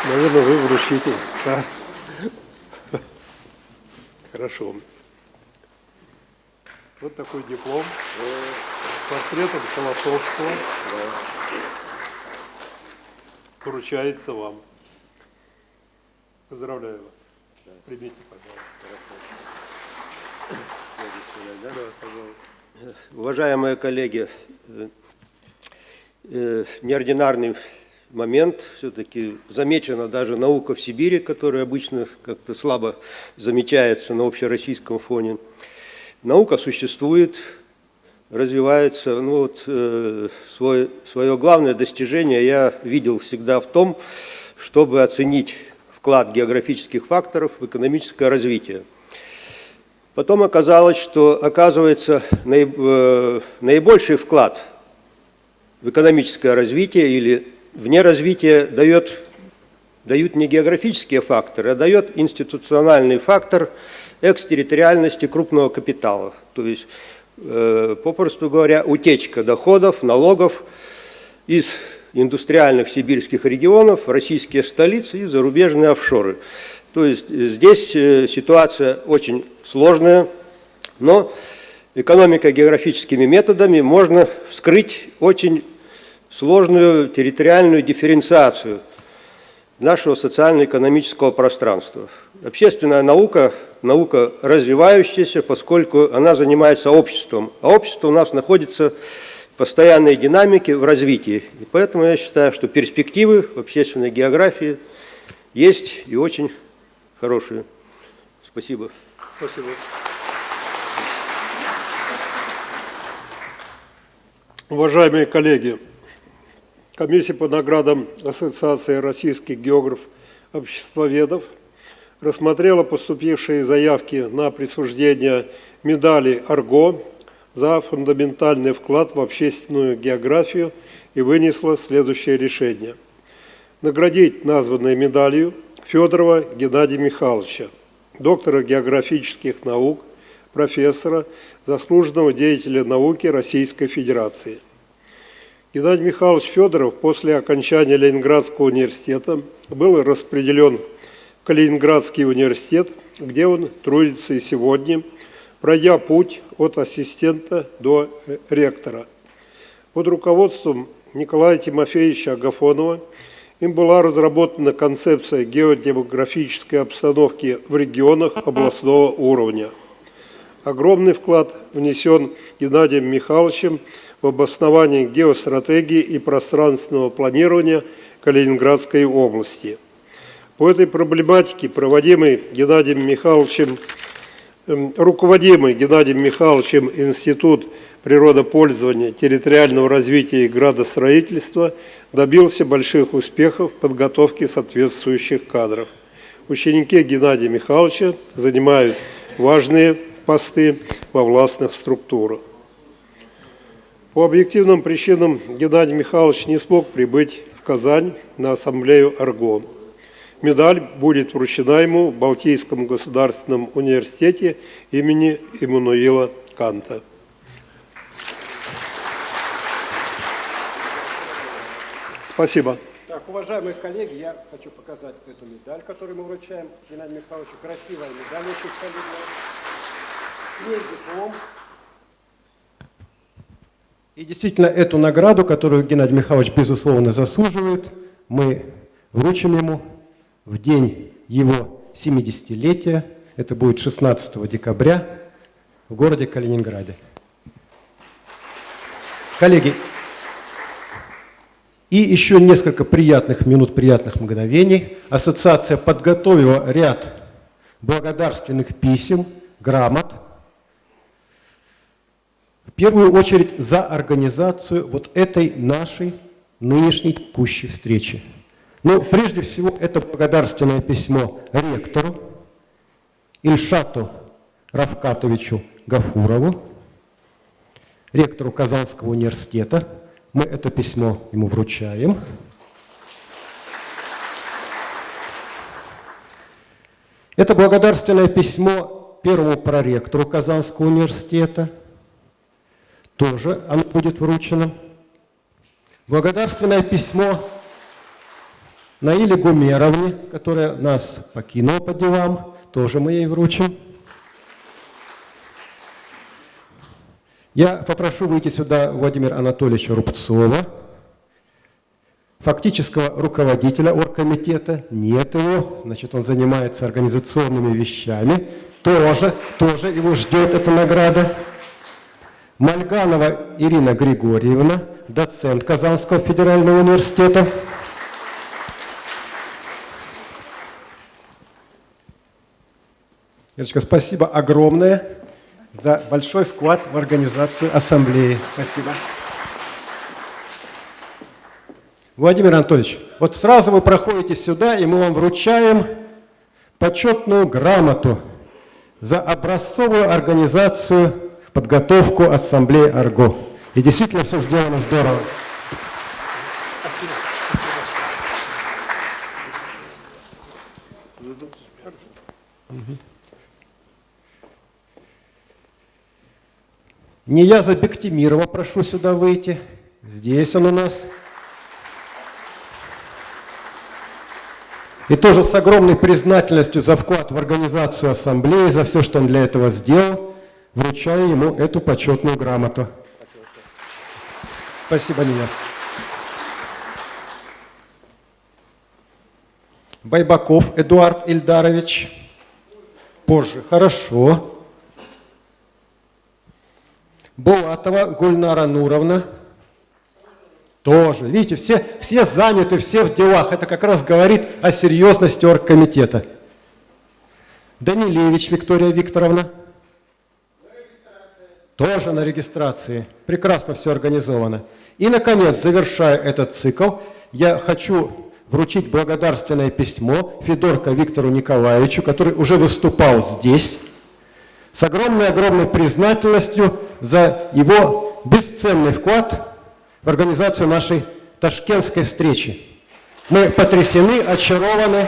M: Наверное, вы вручите. Да? Хорошо. Вот такой диплом с портретом Колосовского. Вручается вам. Поздравляю вас. Примите,
N: пожалуйста. Да, пожалуйста. Уважаемые коллеги, э, неординарный
O: момент. Все-таки замечена даже наука в Сибири, которая обычно как-то слабо замечается на общероссийском фоне. Наука существует, развивается. Ну вот, э, свой, свое главное достижение я видел всегда в том, чтобы оценить вклад географических факторов в экономическое развитие. Потом оказалось, что, оказывается, э, наибольший вклад в экономическое развитие или вне развития дает, дают не географические факторы, а дает институциональный фактор экстерриториальности крупного капитала. То есть, э, попросту говоря, утечка доходов, налогов из индустриальных сибирских регионов, российские столицы и зарубежные офшоры. То есть здесь э, ситуация очень сложная, но экономико-географическими методами можно вскрыть очень сложную территориальную дифференциацию нашего социально-экономического пространства. Общественная наука – наука развивающаяся, поскольку она занимается обществом, а общество у нас находится в постоянной динамике, в развитии. И поэтому я считаю, что перспективы в общественной географии есть и очень хорошие. Спасибо.
M: Спасибо. Уважаемые коллеги, комиссия по наградам Ассоциации российских географов-обществоведов рассмотрела поступившие заявки на присуждение медали «Арго» за фундаментальный вклад в общественную географию и вынесла следующее решение. Наградить названной медалью Федорова Геннадия Михайловича, доктора географических наук, профессора, заслуженного деятеля науки Российской Федерации. Геннадий Михайлович Федоров после окончания Ленинградского университета был распределен в Калининградский университет, где он трудится и сегодня, пройдя путь от ассистента до ректора. Под руководством Николая Тимофеевича Агафонова – им была разработана концепция геодемографической обстановки в регионах областного уровня. Огромный вклад внесен Геннадием Михайловичем в обоснование геостратегии и пространственного планирования Калининградской области. По этой проблематике, проводимый Геннадием Михайловичем, эм, руководимый Геннадием Михайловичем Институт природопользования, территориального развития и градостроительства добился больших успехов в подготовке соответствующих кадров. Ученики Геннадия Михайловича занимают важные посты во властных структурах. По объективным причинам Геннадий Михайлович не смог прибыть в Казань на ассамблею «Арго». Медаль будет вручена ему в Балтийском государственном университете имени Иммануила Канта. Спасибо.
A: Так, уважаемые коллеги, я хочу показать эту медаль, которую мы вручаем Геннадию Михайловичу. Красивая медаль, очень солидная. Есть диплом. И действительно, эту награду, которую Геннадий Михайлович, безусловно, заслуживает, мы вручим ему в день его 70-летия. Это будет 16 декабря в городе Калининграде. Коллеги, и еще несколько приятных минут, приятных мгновений. Ассоциация подготовила ряд благодарственных писем, грамот. В первую очередь за организацию вот этой нашей нынешней текущей встречи. Но прежде всего это благодарственное письмо ректору Ильшату Равкатовичу Гафурову, ректору Казанского университета, мы это письмо ему вручаем. Это благодарственное письмо первому проректору Казанского университета. Тоже оно будет вручено. Благодарственное письмо Наиле Гумеровне, которая нас покинула по делам, тоже мы ей вручим. Я попрошу выйти сюда Владимира Анатольевича Рубцова, фактического руководителя оргкомитета, нет его, значит, он занимается организационными вещами, тоже, тоже его ждет эта награда. Мальганова Ирина Григорьевна, доцент Казанского федерального университета. Ирочка, спасибо огромное за большой вклад в организацию ассамблеи. Спасибо. Владимир Анатольевич, вот сразу вы проходите сюда, и мы вам вручаем почетную грамоту за образцовую организацию, подготовку ассамблеи АРГО. И действительно все сделано здорово. Нияза Бектимирова прошу сюда выйти. Здесь он у нас. И тоже с огромной признательностью за вклад в организацию ассамблеи, за все, что он для этого сделал, вручаю ему эту почетную грамоту. Спасибо, Нияз. Байбаков Эдуард Ильдарович. Позже. Хорошо. Булатова Гульнара Нуровна. Тоже. Видите, все, все заняты, все в делах. Это как раз говорит о серьезности оргкомитета. Данилевич Виктория Викторовна. Тоже на регистрации. Прекрасно все организовано. И, наконец, завершая этот цикл, я хочу вручить благодарственное письмо Федорко Виктору Николаевичу, который уже выступал здесь, с огромной-огромной признательностью за его бесценный вклад в организацию нашей ташкентской встречи. Мы потрясены, очарованы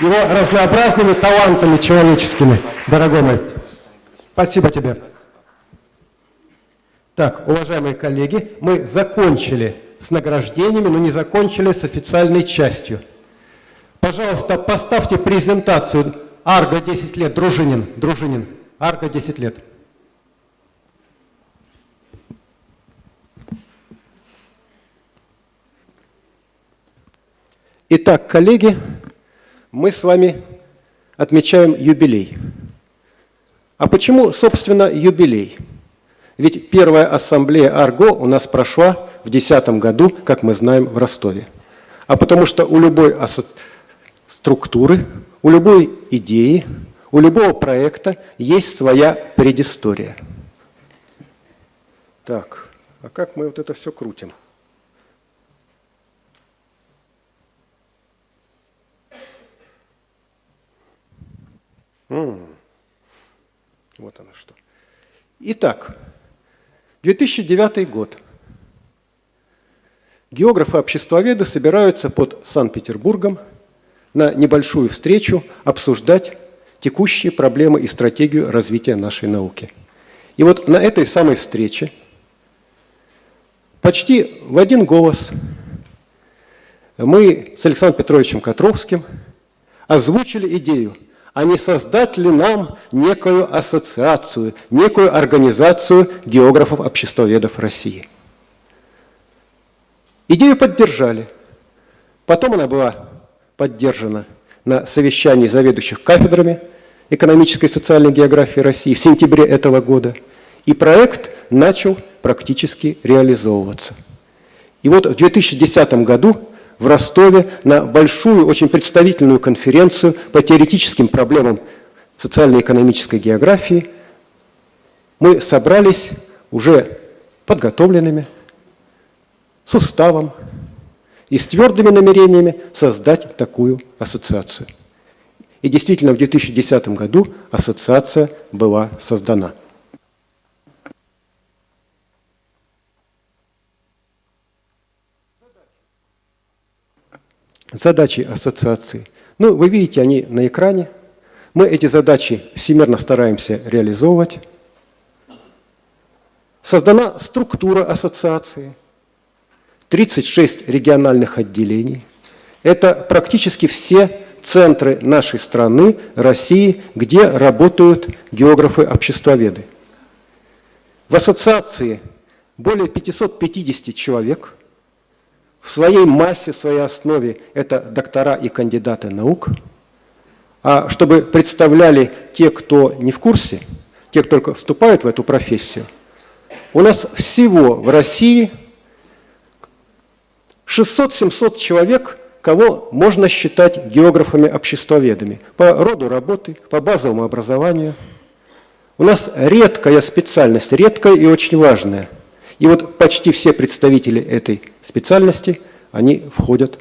A: его разнообразными талантами человеческими, дорогой мой. Спасибо тебе. Так, уважаемые коллеги, мы закончили с награждениями, но не закончили с официальной частью. Пожалуйста, поставьте презентацию Арго 10 лет, Дружинин, Дружинин, Арго 10 лет. Итак, коллеги, мы с вами отмечаем юбилей. А почему, собственно, юбилей? Ведь первая ассамблея АРГО у нас прошла в 2010 году, как мы знаем, в Ростове. А потому что у любой структуры, у любой идеи, у любого проекта есть своя предыстория. Так, а как мы вот это все крутим? Вот оно что. Итак, 2009 год. Географы обществоведы собираются под Санкт-Петербургом на небольшую встречу обсуждать текущие проблемы и стратегию развития нашей науки. И вот на этой самой встрече почти в один голос мы с Александром Петровичем Котровским озвучили идею – а не создать ли нам некую ассоциацию, некую организацию географов-обществоведов России. Идею поддержали. Потом она была поддержана на совещании заведующих кафедрами экономической и социальной географии России в сентябре этого года. И проект начал практически реализовываться. И вот в 2010 году в Ростове на большую, очень представительную конференцию по теоретическим проблемам социально-экономической географии. Мы собрались уже подготовленными, с уставом и с твердыми намерениями создать такую ассоциацию. И действительно, в 2010 году ассоциация была создана. Задачи ассоциации. Ну, вы видите, они на экране. Мы эти задачи всемирно стараемся реализовывать. Создана структура ассоциации. 36 региональных отделений. Это практически все центры нашей страны, России, где работают географы-обществоведы. В ассоциации более 550 человек – в своей массе, в своей основе это доктора и кандидаты наук. А чтобы представляли те, кто не в курсе, те, кто только вступают в эту профессию, у нас всего в России 600-700 человек кого можно считать географами-обществоведами по роду работы, по базовому образованию. У нас редкая специальность, редкая и очень важная. И вот почти все представители этой специальности, они входят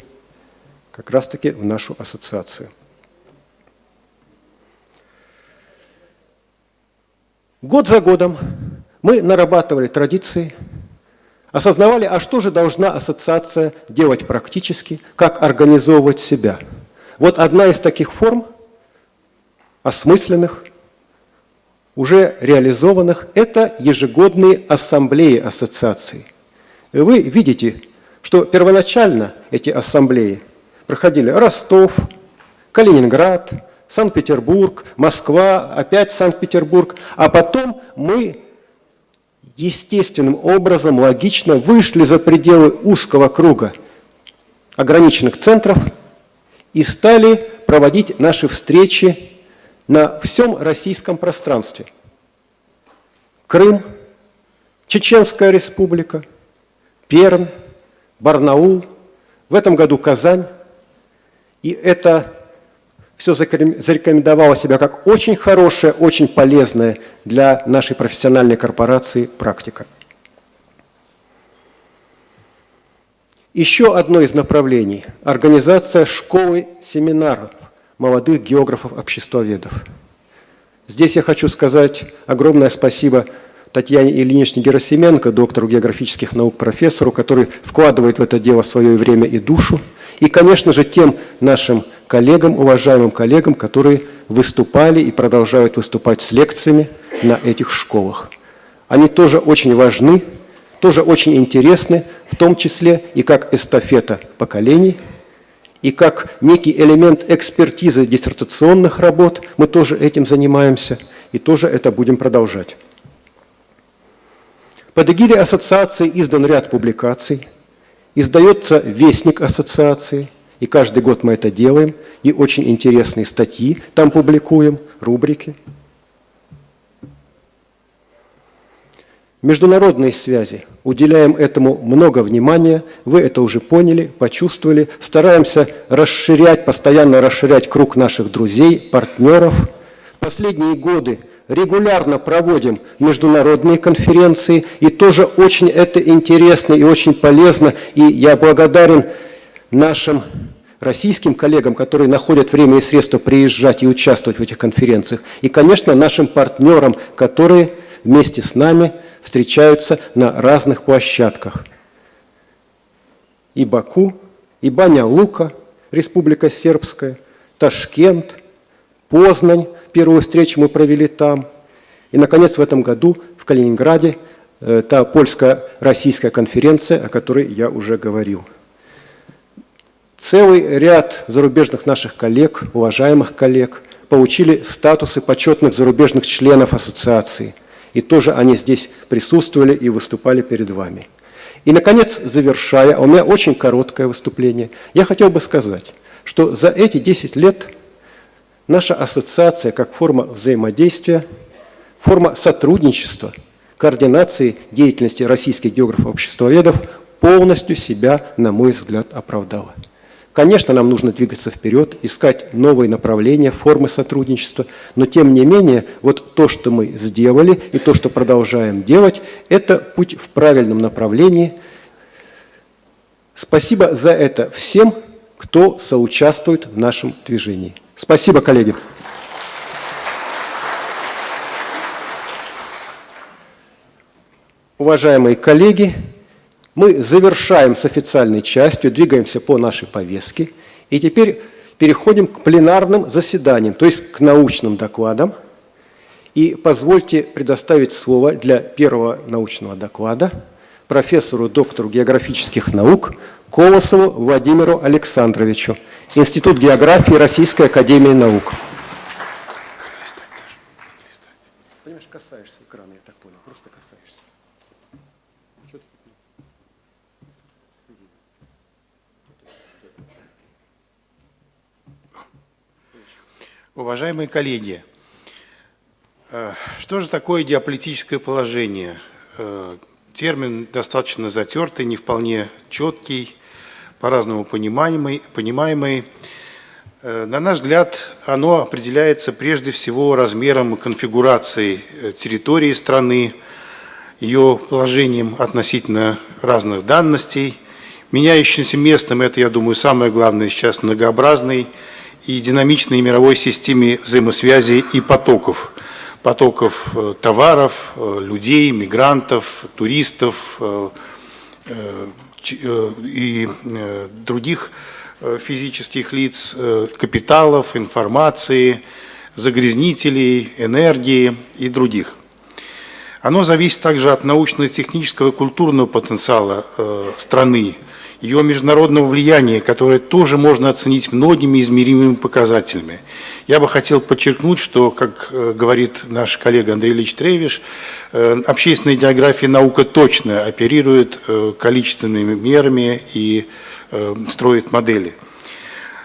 A: как раз-таки в нашу ассоциацию. Год за годом мы нарабатывали традиции, осознавали, а что же должна ассоциация делать практически, как организовывать себя. Вот одна из таких форм, осмысленных, уже реализованных, это ежегодные ассамблеи ассоциаций. Вы видите, что первоначально эти ассамблеи проходили Ростов, Калининград, Санкт-Петербург, Москва, опять Санкт-Петербург, а потом мы естественным образом, логично вышли за пределы узкого круга ограниченных центров и стали проводить наши встречи на всем российском пространстве. Крым, Чеченская республика, Пермь, Барнаул, в этом году Казань. И это все зарекомендовало себя как очень хорошая, очень полезная для нашей профессиональной корпорации практика. Еще одно из направлений – организация школы семинаров молодых географов-обществоведов. Здесь я хочу сказать огромное спасибо Татьяне Ильиничне Герасименко, доктору географических наук, профессору, который вкладывает в это дело свое время и душу. И, конечно же, тем нашим коллегам, уважаемым коллегам, которые выступали и продолжают выступать с лекциями на этих школах. Они тоже очень важны, тоже очень интересны, в том числе и как эстафета поколений, и как некий элемент экспертизы диссертационных работ. Мы тоже этим занимаемся и тоже это будем продолжать. Под эгидой ассоциации издан ряд публикаций, издается вестник ассоциации – и каждый год мы это делаем, и очень интересные статьи там публикуем, рубрики. Международные связи. Уделяем этому много внимания. Вы это уже поняли, почувствовали. Стараемся расширять, постоянно расширять круг наших друзей, партнеров. Последние годы регулярно проводим международные конференции, и тоже очень это интересно и очень полезно. И я благодарен нашим российским коллегам, которые находят время и средства приезжать и участвовать в этих конференциях, и, конечно, нашим партнерам, которые вместе с нами встречаются на разных площадках. И Баку, и Баня-Лука, Республика Сербская, Ташкент, Познань, первую встречу мы провели там. И, наконец, в этом году в Калининграде э, та польско-российская конференция, о которой я уже говорил. Целый ряд зарубежных наших коллег, уважаемых коллег, получили статусы почетных зарубежных членов ассоциации. И тоже они здесь присутствовали и выступали перед вами. И, наконец, завершая, у меня очень короткое выступление, я хотел бы сказать, что за эти 10 лет наша ассоциация как форма взаимодействия, форма сотрудничества, координации деятельности российских географов-обществоведов полностью себя, на мой взгляд, оправдала. Конечно, нам нужно двигаться вперед, искать новые направления, формы сотрудничества, но тем не менее, вот то, что мы сделали и то, что продолжаем делать, это путь в правильном направлении. Спасибо за это всем, кто соучаствует в нашем движении. Спасибо, коллеги. Уважаемые коллеги, мы завершаем с официальной частью, двигаемся по нашей повестке, и теперь переходим к пленарным заседаниям, то есть к научным докладам. И позвольте предоставить слово для первого научного доклада профессору, доктору географических наук Колосову Владимиру Александровичу, Институт географии Российской Академии Наук.
E: Уважаемые коллеги, э, что же такое геополитическое положение? Э, термин достаточно затертый, не вполне четкий, по-разному понимаемый, понимаемый. Э, на наш взгляд, оно определяется прежде всего размером и конфигурацией территории страны, ее положением относительно разных данностей, меняющимся местом, это, я думаю, самое главное сейчас, многообразной и динамичной мировой системе взаимосвязи и потоков. Потоков э, товаров, людей, мигрантов, туристов и других Э, физических лиц, э, капиталов, информации, загрязнителей, энергии и других. Оно зависит также от научно-технического культурного потенциала э, страны, ее международного влияния, которое тоже можно оценить многими измеримыми показателями. Я бы хотел подчеркнуть, что, как говорит наш коллега Андрей Ильич Тревиш, общественная география наука точно оперирует количественными мерами и Э, строит модели.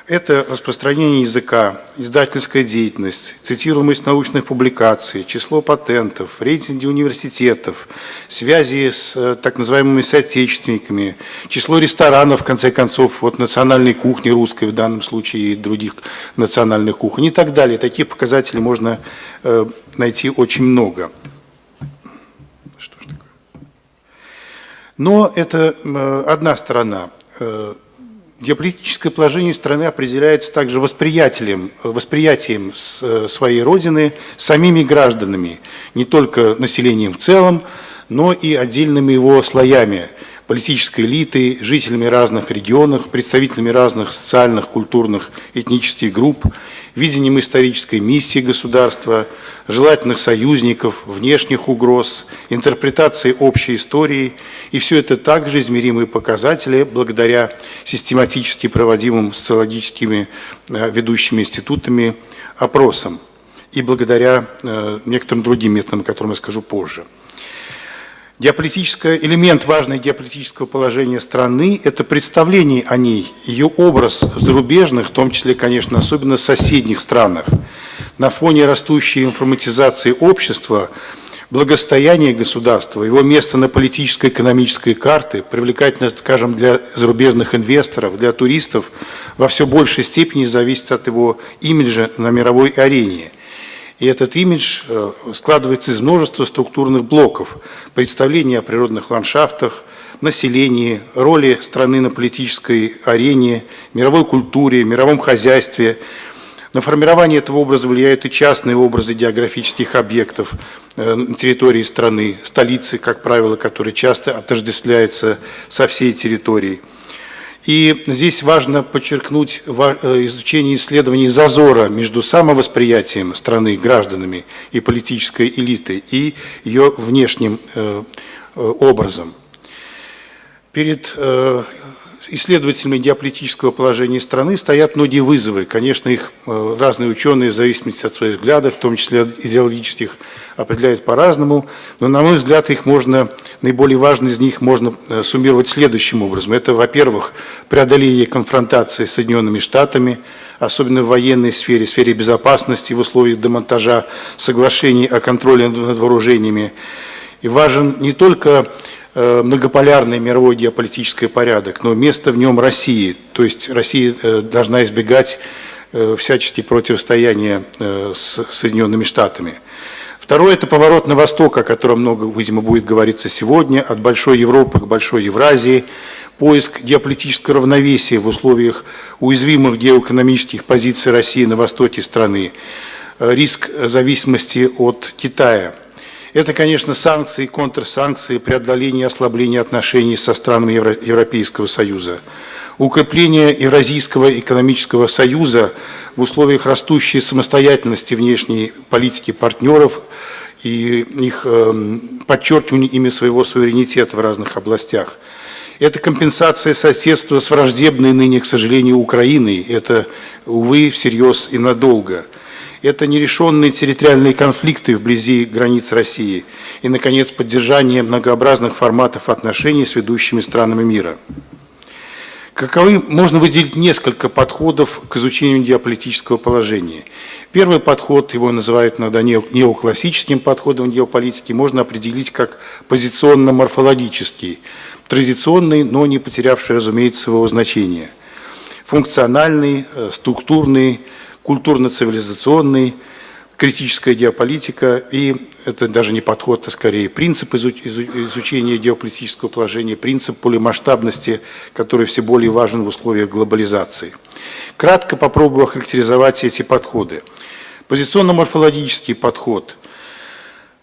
E: Это распространение языка, издательская деятельность, цитируемость научных публикаций, число патентов, рейтинги университетов, связи с э, так называемыми соотечественниками, число ресторанов, в конце концов, вот национальной кухни русской в данном случае и других национальных кухонь и так далее. Таких показателей можно э, найти очень много. Но это одна сторона. Геополитическое положение страны определяется также восприятием, восприятием э, своей родины самими гражданами, не только населением в целом, но и отдельными его слоями политической элиты, жителями разных регионов, представителями разных социальных, культурных, этнических групп, видением исторической миссии государства, желательных союзников, внешних угроз, интерпретацией общей истории. И все это также измеримые показатели благодаря систематически проводимым социологическими э, ведущими институтами опросам и благодаря э, некоторым другим методам, о которых я скажу позже. Геополитический элемент важный геополитического положения страны – это представление о ней, ее образ в зарубежных, в том числе, конечно, особенно соседних странах. На фоне растущей информатизации общества, благостояния государства, его место на политической экономической карте, привлекательность, скажем, для зарубежных инвесторов, для туристов, во все большей степени зависит от его имиджа на мировой арене. И этот имидж э, складывается из множества структурных блоков. Представления о природных ландшафтах, населении, роли страны на политической арене, мировой культуре, мировом хозяйстве. На формирование этого образа влияют и частные образы географических объектов э, на территории страны, столицы, как правило, которые часто отождествляются со всей территорией. И здесь важно подчеркнуть э, изучение исследований зазора между самовосприятием страны гражданами и политической элитой и ее внешним э, э, образом. Перед исследователями геополитического положения страны стоят многие вызовы. Конечно, их э, разные ученые, в зависимости от своих взглядов, в том числе идеологических, определяют по-разному. Но, на мой взгляд, их можно, наиболее важный из них можно э, суммировать следующим образом. Это, во-первых, преодоление конфронтации с Соединенными Штатами, особенно в военной сфере, в сфере безопасности, в условиях демонтажа соглашений о контроле над вооружениями. И важен не только многополярный мировой геополитический порядок, но место в нем России. То есть Россия э, должна избегать э, всячески противостояния с Соединенными Штатами. Второе – это поворот на восток, о котором много, видимо, будет говориться сегодня, от Большой Европы к Большой Евразии, поиск геополитического равновесия в условиях уязвимых геоэкономических позиций России на востоке страны, риск зависимости от Китая – это, конечно, санкции, контрсанкции, преодоление и ослабление отношений со странами Европейского Союза. Укрепление Евразийского экономического союза в условиях растущей самостоятельности внешней политики партнеров и их э, подчеркивание ими своего суверенитета в разных областях. Это компенсация соседства с враждебной ныне, к сожалению, Украиной. Это, увы, всерьез и надолго – это нерешенные территориальные конфликты вблизи границ России и, наконец, поддержание многообразных форматов отношений с ведущими странами мира. Каковы, можно выделить несколько подходов к изучению геополитического положения. Первый подход, его называют иногда неоклассическим подходом геополитики, можно определить как позиционно-морфологический, традиционный, но не потерявший, разумеется, своего значения. Функциональный, э, структурный, культурно-цивилизационный, критическая геополитика, и это даже не подход, а скорее принцип изучения геополитического положения, принцип полимасштабности, который все более важен в условиях глобализации. Кратко попробую охарактеризовать эти подходы. Позиционно-морфологический подход.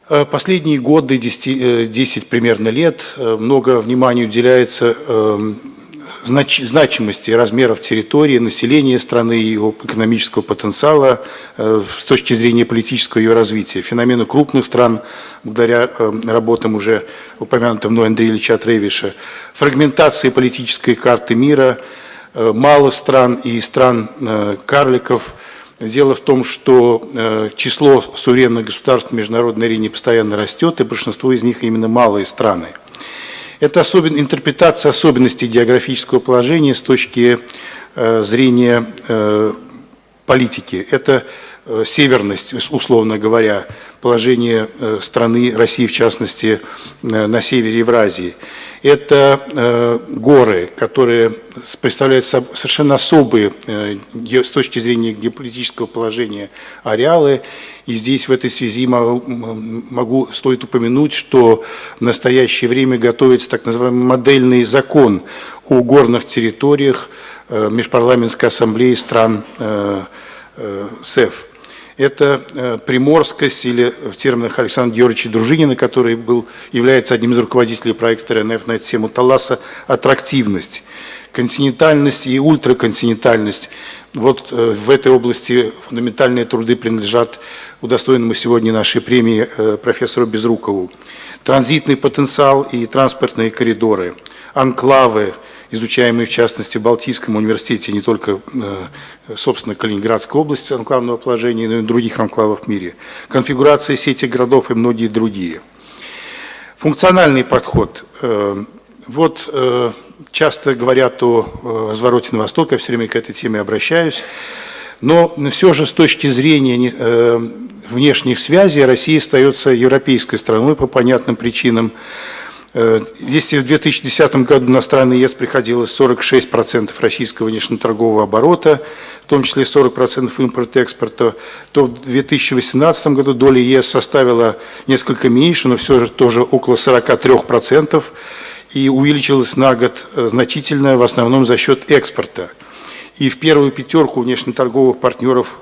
E: Э, последние годы, 10, 10 э, примерно лет, э, много внимания уделяется эм, знач, значимости размеров территории, населения страны, и его экономического потенциала э, с точки зрения политического ее развития. Феномены крупных стран, благодаря э, работам уже упомянутым мной Андрея Ильича Тревиша, фрагментации политической карты мира, э, мало стран и стран карликов. Дело в том, что число суверенных государств в международной арене постоянно растет, и большинство из них именно малые страны. Это особен, интерпретация особенностей географического положения с точки э, зрения э, политики. Это северность, условно говоря, положение э, страны, России в частности, э, на севере Евразии. Это э, горы, которые представляют совершенно особые с точки зрения геополитического положения ареалы. И здесь в этой связи могу, стоит упомянуть, что в настоящее время готовится так называемый модельный закон о горных территориях Межпарламентской ассамблеи стран СЭФ это э, приморскость или в терминах Александра Георгиевича Дружинина, который был, является одним из руководителей проекта РНФ на эту тему Таласа, аттрактивность, континентальность и ультраконтинентальность. Вот э, в этой области фундаментальные труды принадлежат удостоенному сегодня нашей премии э, профессору Безрукову. Транзитный потенциал и транспортные коридоры, анклавы, изучаемые в частности в Балтийском университете, не только, э, собственно, Калининградской области анклавного положения, но и других анклавов в мире, конфигурация сети городов и многие другие. Функциональный подход. Э, вот э, часто говорят о развороте на восток, я все время к этой теме обращаюсь, но все же с точки зрения внешних связей Россия остается европейской страной по понятным причинам. Э, если в 2010 году на страны ЕС приходилось 46% российского внешнеторгового оборота, в том числе 40% импорта-экспорта, то в 2018 году доля ЕС составила несколько меньше, но все же тоже около 43%, и увеличилась на год э, значительно, в основном за счет экспорта. И в первую пятерку внешнеторговых партнеров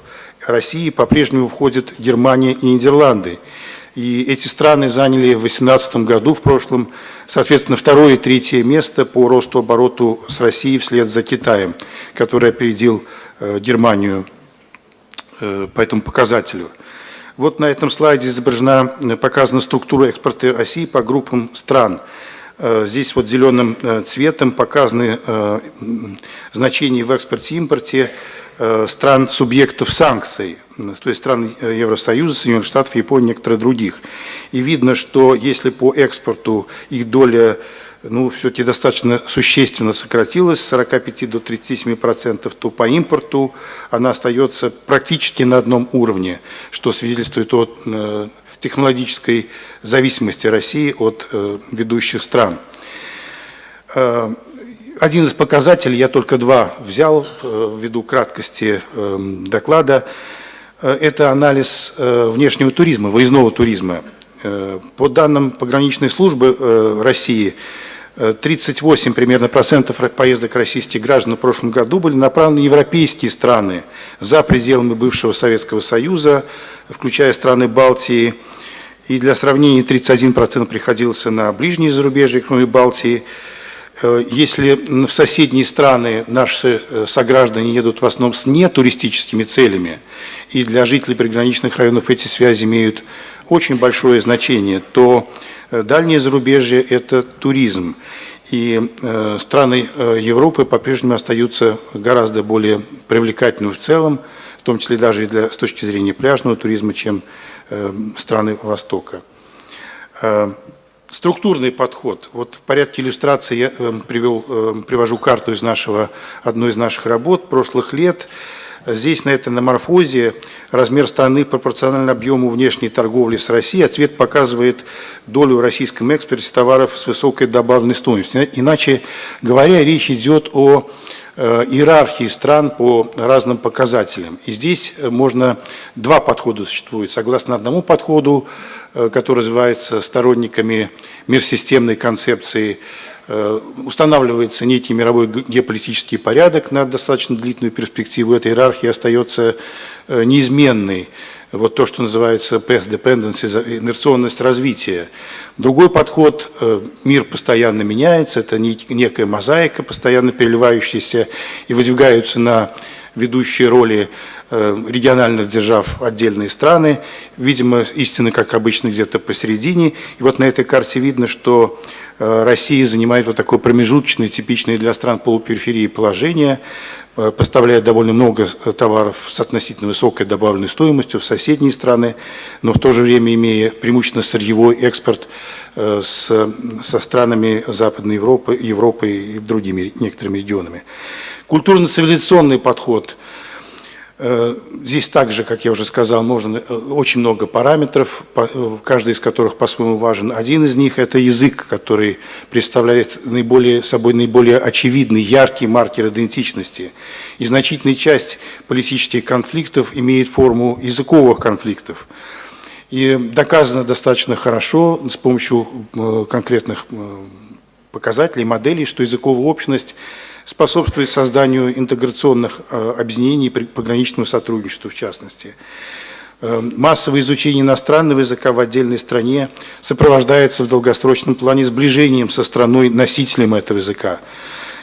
E: России по-прежнему входят Германия и Нидерланды – и эти страны заняли в 2018 году, в прошлом, соответственно, второе и третье место по росту обороту с Россией вслед за Китаем, который опередил э, Германию э, по этому показателю. Вот на этом слайде изображена, э, показана структура экспорта России по группам стран. Здесь вот зеленым цветом показаны значения в экспорте-импорте стран-субъектов санкций то есть стран э, Евросоюза, Соединенных Штатов, Японии, некоторых других. И видно, что если по экспорту их доля ну, все-таки достаточно существенно сократилась с 45 до 37 процентов, то по импорту она остается практически на одном уровне, что свидетельствует о э, технологической зависимости России от э, ведущих стран. Один из показателей, я только два взял ввиду краткости доклада, Э, это анализ э, внешнего туризма, выездного туризма. Э, по данным пограничной службы России, 38 примерно процентов поездок российских граждан в прошлом году были направлены в европейские страны за пределами бывшего Советского Союза, включая страны Балтии. И для сравнения 31% приходился на ближние зарубежья, кроме Балтии. Если в соседние страны наши сограждане едут в основном с нетуристическими целями, и для жителей приграничных районов эти связи имеют очень большое значение, то э, дальнее зарубежье – это туризм. И э, страны э, Европы по-прежнему остаются гораздо более привлекательными в целом, в том числе даже и для, с точки зрения пляжного туризма, чем страны Востока. Структурный подход. Вот в порядке иллюстрации я э, привел, э, привожу карту из нашего, одной из наших работ прошлых лет. Здесь на этой наморфозе размер страны пропорционально объему внешней торговли с Россией, а цвет показывает долю в российском экспорте товаров с высокой добавленной стоимостью. Иначе говоря, речь идет о Э, иерархии стран по разным показателям. И здесь э, можно, два подхода существует. Согласно одному подходу, который развивается сторонниками мирсистемной концепции, устанавливается некий мировой геополитический порядок на достаточно длительную перспективу. Эта иерархия остается неизменной вот то, что называется path dependency, инерционность развития. Другой подход, э, мир постоянно меняется, это некая мозаика, постоянно переливающаяся, и выдвигаются на ведущие роли э, региональных держав отдельные страны. Видимо, истина, как обычно, где-то посередине. И вот на этой карте видно, что э, Россия занимает вот такое промежуточное, типичное для стран полупериферии положение. Э, поставляет довольно много товаров с относительно высокой добавленной стоимостью в соседние страны, но в то же время имея преимущественно сырьевой экспорт с, со странами Западной Европы, Европы и другими некоторыми регионами. Культурно-цивилизационный подход – Э, здесь также, как я уже сказал, можно э, очень много параметров, э, каждый из которых по-своему важен. Один из них – это язык, который представляет наиболее, собой наиболее очевидный, яркий маркер идентичности. И значительная часть политических конфликтов имеет форму языковых конфликтов. И доказано достаточно хорошо с помощью конкретных показателей, моделей, что языковая общность – способствует созданию интеграционных э, объединений и пограничному сотрудничеству в частности. Э, массовое изучение иностранного языка в отдельной стране сопровождается в долгосрочном плане сближением со страной-носителем этого языка.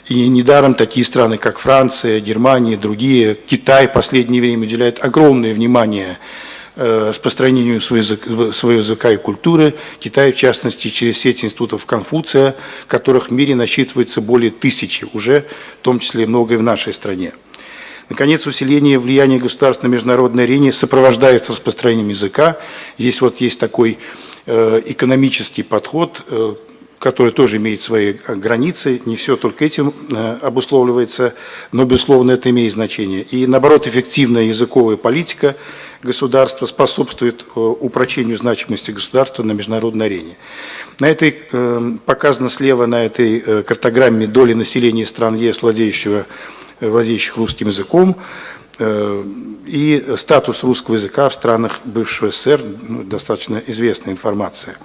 E: И недаром такие страны, как Франция, Германия, другие, Китай в последнее время уделяют огромное внимание Э, распространению своего, своего языка и культуры. Китай, в частности, через сеть институтов Конфуция, которых в мире насчитывается более тысячи уже, в том числе и много и в нашей стране. Наконец, усиление влияния государств на международной арене сопровождается распространением языка. Здесь вот есть такой э, экономический подход, э, который тоже имеет свои границы, не все только этим обусловливается, но, безусловно, это имеет значение. И, наоборот, эффективная языковая политика – государства способствует э, упрочению значимости государства на международной арене. На этой, э, показано слева на этой э, картограмме доли населения стран ЕС, владеющего, владеющих русским языком, и статус русского языка в странах бывшего СССР, ну, достаточно известная информация.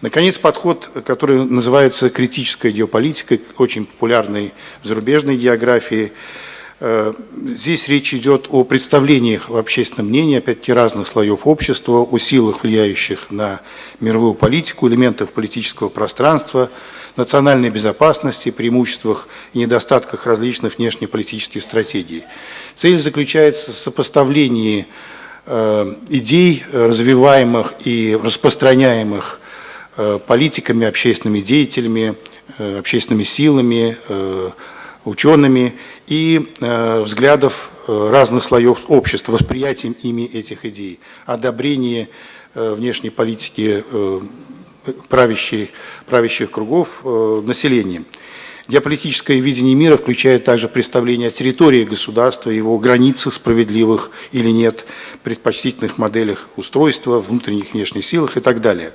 E: Наконец, подход, который называется критическая геополитика, очень популярный в зарубежной географии, Э, здесь речь идет о представлениях в общественном мнении, опять-таки, разных слоев общества, о силах, влияющих на мировую политику, элементах политического пространства, национальной безопасности, преимуществах и недостатках различных внешнеполитических стратегий. Цель заключается в сопоставлении э, идей, развиваемых и распространяемых э, политиками, общественными деятелями, общественными силами, учеными и э, взглядов э, разных слоев общества, восприятием ими этих идей, одобрение э, внешней политики э, правящих, правящих кругов э, населением. Геополитическое видение мира включает также представление о территории государства, его границах справедливых или нет, предпочтительных моделях устройства, внутренних и внешних силах и так далее.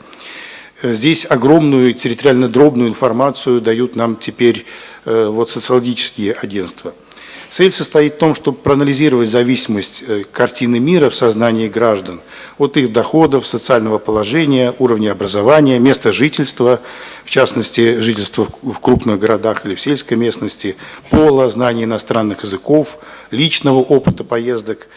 E: Э, здесь огромную территориально дробную информацию дают нам теперь Э, вот, социологические агентства. Цель состоит в том, чтобы проанализировать зависимость э, картины мира в сознании граждан от их доходов, социального положения, уровня образования, места жительства, в частности, жительства в крупных городах или в сельской местности, пола, знания иностранных языков, личного опыта поездок,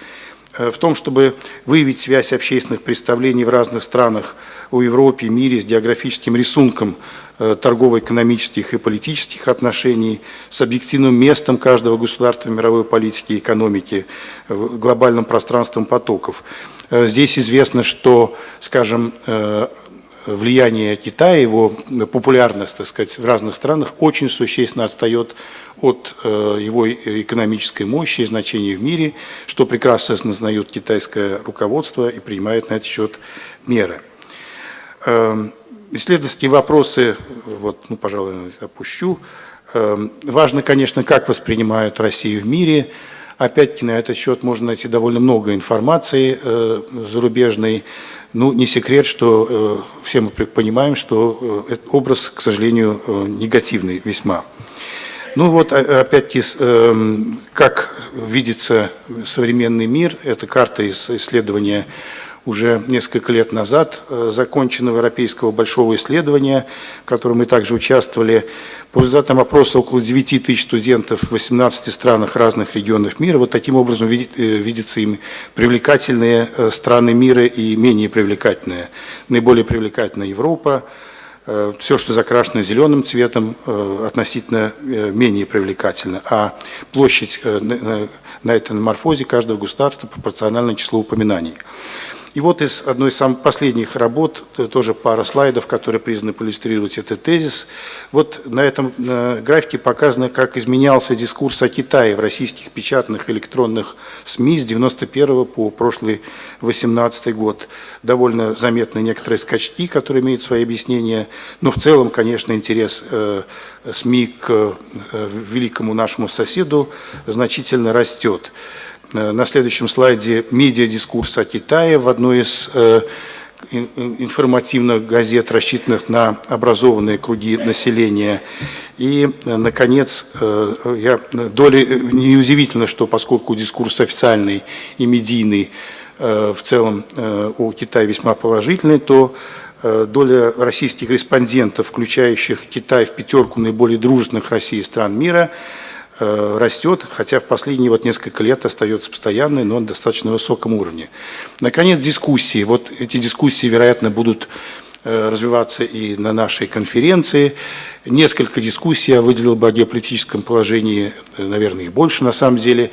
E: в том, чтобы выявить связь общественных представлений в разных странах о Европе, мире с географическим рисунком Э, торгово-экономических и политических отношений, с объективным местом каждого государства в мировой политике и экономике, в глобальном пространством потоков. Э, здесь известно, что, скажем, э, влияние Китая, его популярность, так сказать, в разных странах очень существенно отстает от его экономической мощи и значения в мире, что прекрасно осознает китайское руководство и принимает на этот счет меры. Эм, исследовательские вопросы, вот, ну, пожалуй, опущу. Эм, важно, конечно, как воспринимают Россию в мире. Опять-таки на этот счет можно найти довольно много информации э, зарубежной. Ну, не секрет, что э, все мы понимаем, что э, этот образ, к сожалению, э, негативный весьма. Ну вот, опять-таки, эм, как видится современный мир, это карта из исследования уже несколько лет назад э, законченного европейского большого исследования, в котором мы также участвовали. По результатам опроса около 9 тысяч студентов в 18 странах разных регионов мира. Вот таким образом э, видятся им привлекательные э, страны мира и менее привлекательные. Наиболее привлекательная Европа, все, что закрашено зеленым цветом, относительно менее привлекательно, а площадь на этом морфозе каждого государства пропорциональна числу упоминаний. И вот из одной из самых последних работ, тоже пара слайдов, которые признаны проиллюстрировать этот тезис. Вот на этом графике показано, как изменялся дискурс о Китае в российских печатных электронных СМИ с 91 по прошлый 18 год. Довольно заметны некоторые скачки, которые имеют свои объяснения, но в целом, конечно, интерес э, СМИ к э, великому нашему соседу значительно растет. Э, на следующем слайде медиадискурс о Китае в одной из э, информативных газет, рассчитанных на образованные круги населения. И, э, наконец, я, доли, неудивительно, что поскольку дискурс официальный и медийный в целом у Китая весьма положительный, то доля российских респондентов, включающих Китай в пятерку наиболее дружественных России стран мира – растет, хотя в последние вот несколько лет остается постоянной, но на достаточно высоком уровне. Наконец, дискуссии. Вот эти дискуссии, вероятно, будут э, развиваться и на нашей конференции. Несколько дискуссий я выделил бы о геополитическом положении, э, наверное, их больше на самом деле.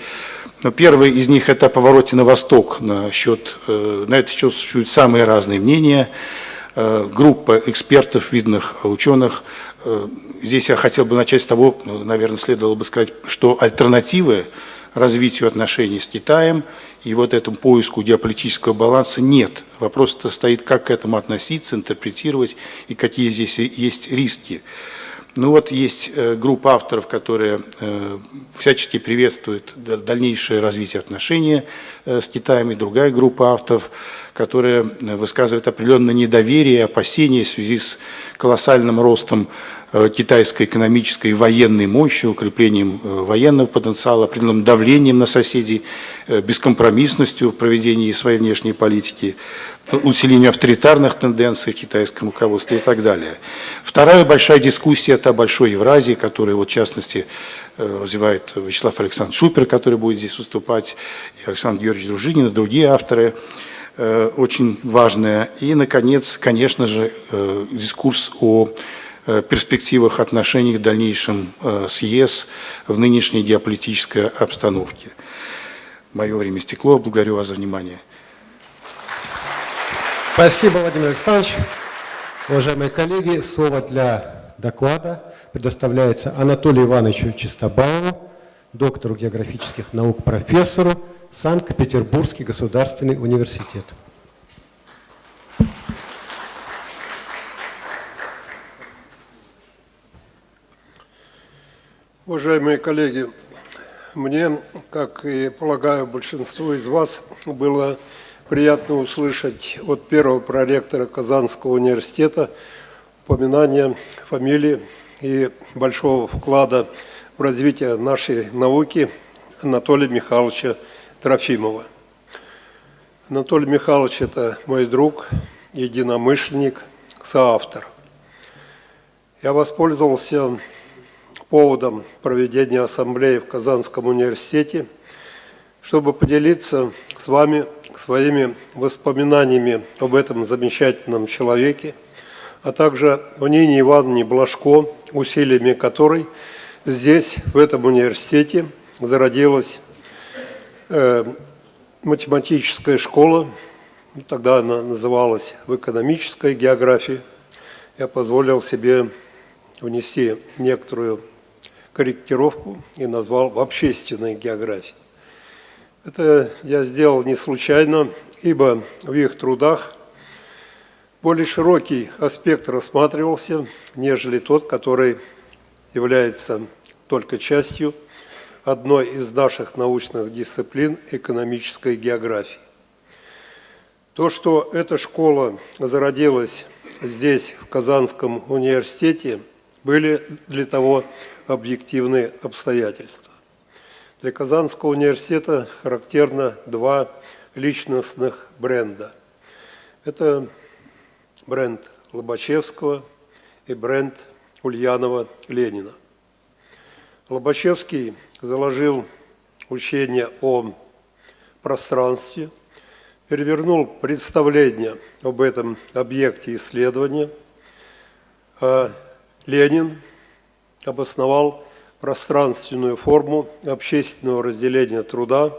E: Но первый из них – это о повороте на восток. На, счет, на этот счет существуют самые разные мнения. Группа экспертов, видных ученых Здесь я хотел бы начать с того, ну, наверное, следовало бы сказать, что альтернативы развитию отношений с Китаем и вот этому поиску геополитического баланса нет. Вопрос -то стоит, как к этому относиться, интерпретировать и какие здесь есть риски. Ну вот есть э, группа авторов, которые э, всячески приветствуют дальнейшее развитие отношений э, с Китаем, и другая группа авторов, которая высказывает определенное недоверие, опасения в связи с колоссальным ростом Э, китайской экономической и военной мощью, укреплением э, военного потенциала, определенным давлением на соседей, э, бескомпромиссностью в проведении своей внешней политики, усилению авторитарных тенденций в китайском руководстве и так далее. Вторая большая дискуссия – это о Большой Евразии, которую, вот, в частности, развивает Вячеслав Александрович Шупер, который будет здесь выступать, и Александр Георгиевич Дружинин, и другие авторы очень важная. И, наконец, конечно же, дискурс о Э, перспективах отношений в дальнейшем э, с ЕС в нынешней геополитической обстановке. Мое время стекло. Благодарю вас за внимание.
A: Спасибо, Владимир Александрович. Уважаемые коллеги, слово для доклада предоставляется Анатолию Ивановичу Чистобаеву, доктору географических наук, профессору, Санкт-Петербургский государственный университет.
M: Уважаемые коллеги, мне, как и полагаю большинству из вас, было приятно услышать от первого проректора Казанского университета упоминание фамилии и большого вклада в развитие нашей науки Анатолия Михайловича Трофимова. Анатолий Михайлович – это мой друг, единомышленник, соавтор. Я воспользовался поводом проведения ассамблеи в Казанском университете, чтобы поделиться с вами своими воспоминаниями об этом замечательном человеке, а также о Нине Ивановне Блажко, усилиями которой здесь, в этом университете, зародилась э, математическая школа, тогда она называлась в экономической географии. Я позволил себе внести некоторую корректировку и назвал в общественной географии. Это я сделал не случайно, ибо в их трудах более широкий аспект рассматривался, нежели тот, который является только частью одной из наших научных дисциплин экономической географии. То, что эта школа зародилась здесь, в Казанском университете, были для того объективные обстоятельства. Для Казанского университета характерно два личностных бренда. Это бренд Лобачевского и бренд Ульянова-Ленина. Лобачевский заложил учение о пространстве, перевернул представление об этом объекте исследования, а Ленин обосновал пространственную форму общественного разделения труда,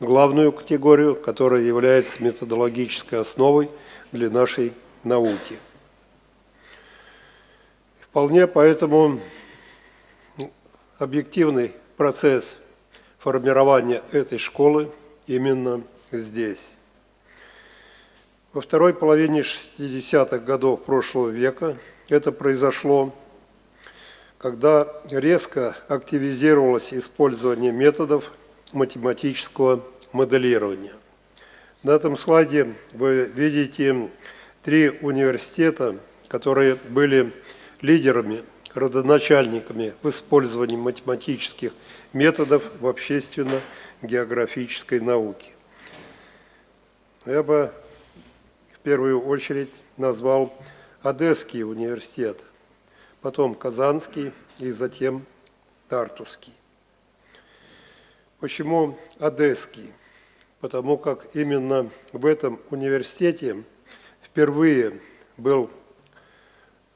M: главную категорию, которая является методологической основой для нашей науки. Вполне поэтому объективный процесс формирования этой школы именно здесь. Во второй половине 60-х годов прошлого века это произошло, когда резко активизировалось использование методов математического моделирования. На этом слайде вы видите три университета, которые были лидерами, родоначальниками в использовании математических методов в общественно-географической науке. Я бы в первую очередь назвал Одесский университет, потом Казанский и затем Тартусский. Почему Одесский? Потому как именно в этом университете впервые был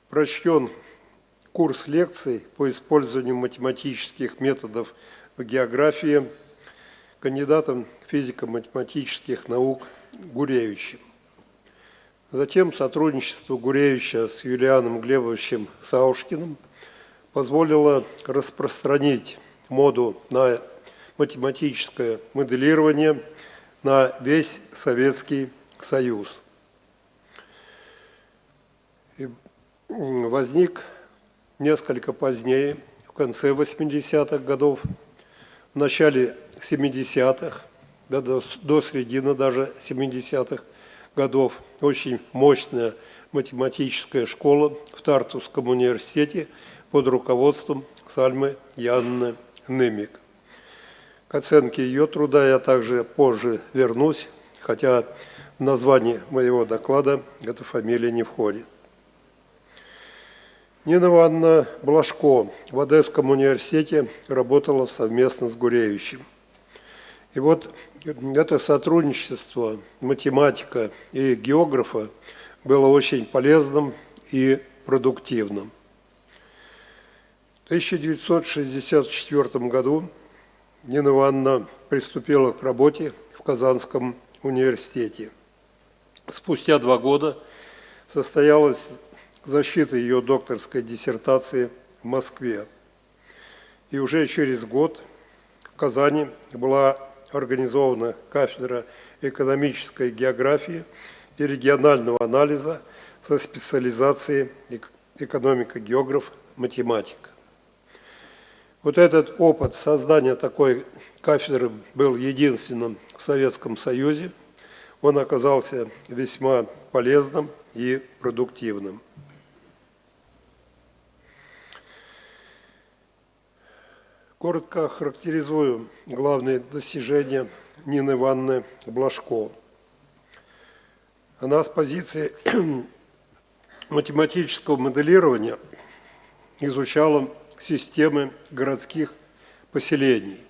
M: прочтен курс лекций по использованию математических методов в географии кандидатом физико-математических наук Гуревичем. Затем сотрудничество Гуревича с Юлианом Глебовичем Саушкиным позволило распространить моду на математическое моделирование на весь Советский Союз. И возник несколько позднее, в конце 80-х годов, в начале 70-х, да, до, до середины даже 70-х годов, очень мощная математическая школа в Тартусском университете под руководством Сальмы Янны Немик. К оценке ее труда я также позже вернусь, хотя в название моего доклада эта фамилия не входит. Нина Ивановна Блажко в Одесском университете работала совместно с Гуревичем. И вот это сотрудничество математика и географа было очень полезным и продуктивным. В 1964 году Нина Ивановна приступила к работе в Казанском университете. Спустя два года состоялась защита ее докторской диссертации в Москве. И уже через год в Казани была организована кафедра экономической географии и регионального анализа со специализацией экономика-географ, математика. Вот этот опыт создания такой кафедры был единственным в Советском Союзе. Он оказался весьма полезным и продуктивным. Коротко характеризую главные достижения Нины Ивановны Блажко. Она с позиции [clears throat] математического моделирования изучала системы городских поселений.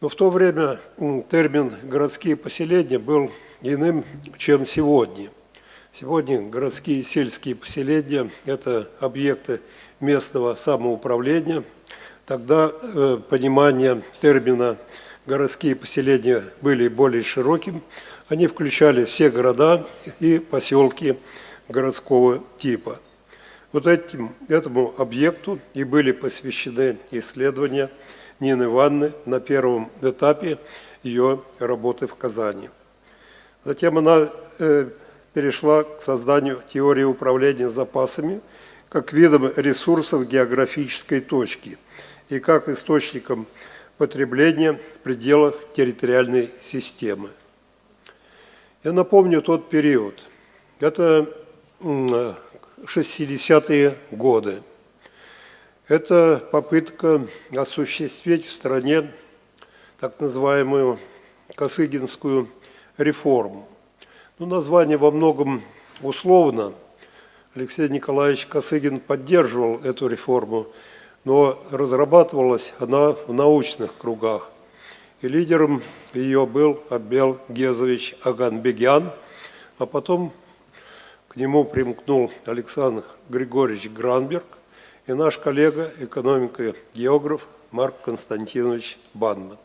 M: Но в то время термин «городские поселения» был иным, чем сегодня. Сегодня городские и сельские поселения – это объекты местного самоуправления – Тогда э, понимание термина «городские поселения» были более широким. Они включали все города и поселки городского типа. Вот этим, этому объекту и были посвящены исследования Нины Ивановны на первом этапе ее работы в Казани. Затем она э, перешла к созданию теории управления запасами как видом ресурсов географической точки и как источником потребления в пределах территориальной системы. Я напомню тот период. Это 60-е годы. Это попытка осуществить в стране так называемую Косыгинскую реформу. Ну, название во многом условно. Алексей Николаевич Косыгин поддерживал эту реформу, но разрабатывалась она в научных кругах. И лидером ее был Абел Гезович Аганбегян, а потом к нему примкнул Александр Григорьевич Гранберг и наш коллега, экономика-географ Марк Константинович Банман.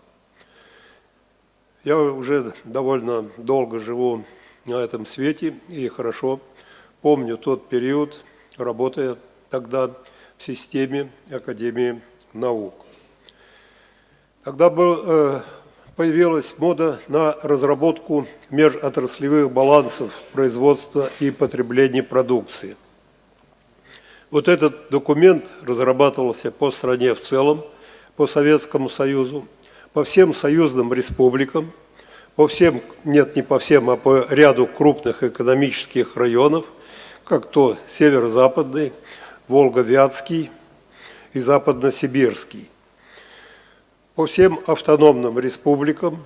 M: Я уже довольно долго живу на этом свете и хорошо помню тот период, работая тогда системе Академии наук. Тогда был, э, появилась мода на разработку межотраслевых балансов производства и потребления продукции. Вот этот документ разрабатывался по стране в целом, по Советскому Союзу, по всем союзным республикам, по всем, нет, не по всем, а по ряду крупных экономических районов, как то северо-западный, Волго-Вятский и Западно-Сибирский, по всем автономным республикам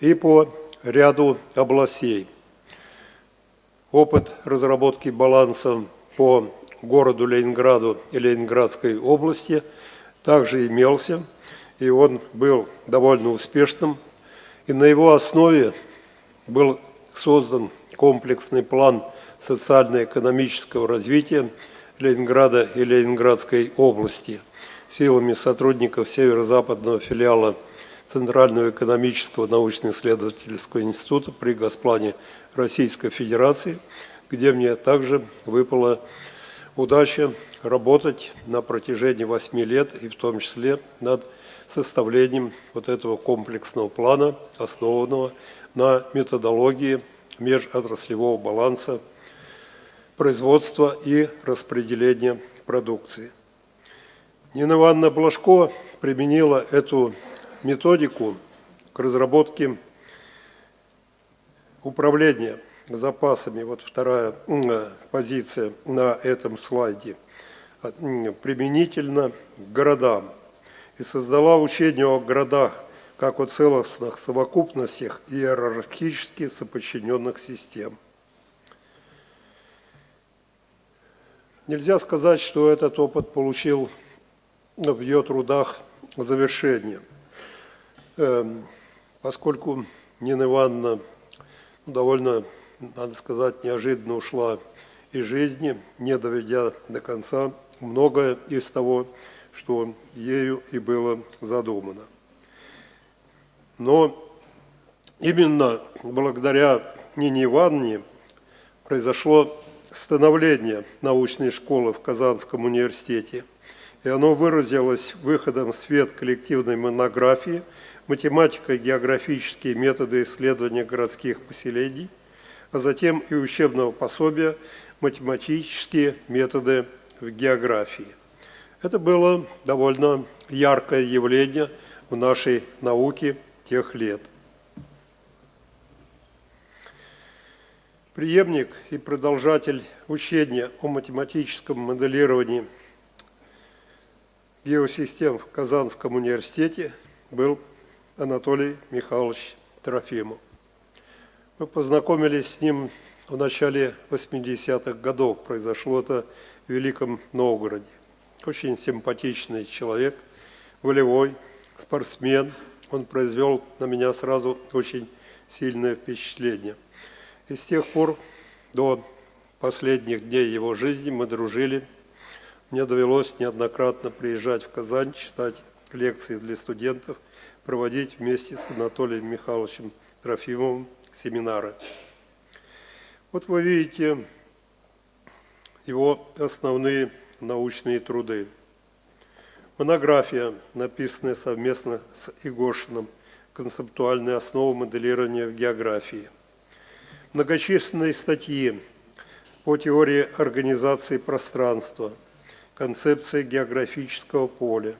M: и по ряду областей. Опыт разработки баланса по городу Ленинграду и Ленинградской области также имелся – и он был довольно успешным. И на его основе был создан комплексный план социально-экономического развития Ленинграда и Ленинградской области силами сотрудников северо-западного филиала Центрального экономического научно-исследовательского института при Госплане Российской Федерации, где мне также выпала удача работать на протяжении восьми лет и в том числе над составлением вот этого комплексного плана, основанного на методологии межотраслевого баланса производства и распределения продукции. Нина Ивановна Блажко применила эту методику к разработке управления запасами. Вот вторая позиция на этом слайде. Применительно к городам и создала учение о городах как о целостных совокупностях иерархически соподчиненных систем. Нельзя сказать, что этот опыт получил в ее трудах завершение, эм, поскольку Нина Ивановна довольно, надо сказать, неожиданно ушла из жизни, не доведя до конца многое из того, что ею и было задумано. Но именно благодаря Нине Ивановне произошло становление научной школы в Казанском университете, и оно выразилось выходом в свет коллективной монографии «Математико-географические методы исследования городских поселений», а затем и учебного пособия «Математические методы в географии». Это было довольно яркое явление в нашей науке тех лет. Приемник и продолжатель учения о математическом моделировании геосистем в Казанском университете был Анатолий Михайлович Трофимов. Мы познакомились с ним в начале 80-х годов. Произошло это в Великом Новгороде. Очень симпатичный человек, волевой, спортсмен. Он произвел на меня сразу очень сильное впечатление. И с тех пор до последних дней его жизни мы дружили. Мне довелось неоднократно приезжать в Казань, читать лекции для студентов, проводить вместе с Анатолием Михайловичем Трофимовым семинары. Вот вы видите его основные научные труды. Монография, написанная совместно с Игошиным, «Концептуальная основа моделирования в географии». Многочисленные статьи по теории организации пространства, концепции географического поля,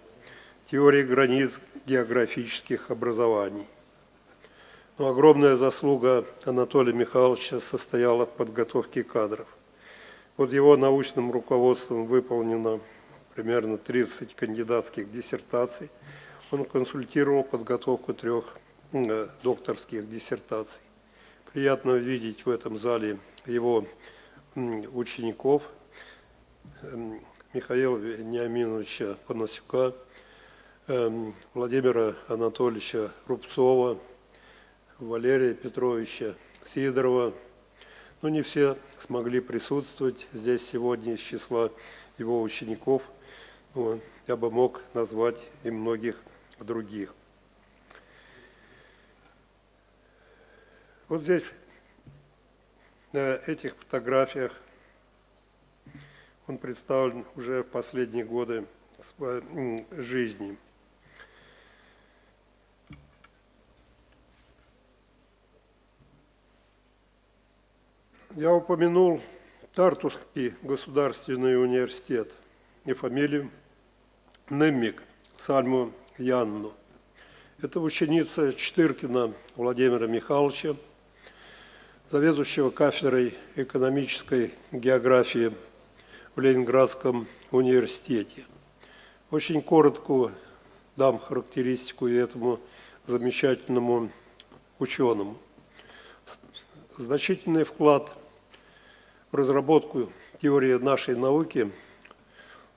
M: теории границ географических образований. Но огромная заслуга Анатолия Михайловича состояла в подготовке кадров. Под его научным руководством выполнено примерно 30 кандидатских диссертаций. Он консультировал подготовку трех э, докторских диссертаций. Приятно видеть в этом зале его учеников эм, Михаила Вениаминовича Панасюка, эм, Владимира Анатольевича Рубцова, Валерия Петровича Сидорова. Но не все смогли присутствовать здесь сегодня из числа его учеников. Ну, я бы мог назвать и многих других. Вот здесь, на этих фотографиях, он представлен уже в последние годы жизни. Я упомянул Тартусский государственный университет и фамилию Неммик Сальму Янну. Это ученица Четыркина Владимира Михайловича, заведующего кафедрой экономической географии в Ленинградском университете. Очень коротко дам характеристику этому замечательному ученому. Значительный вклад в разработку теории нашей науки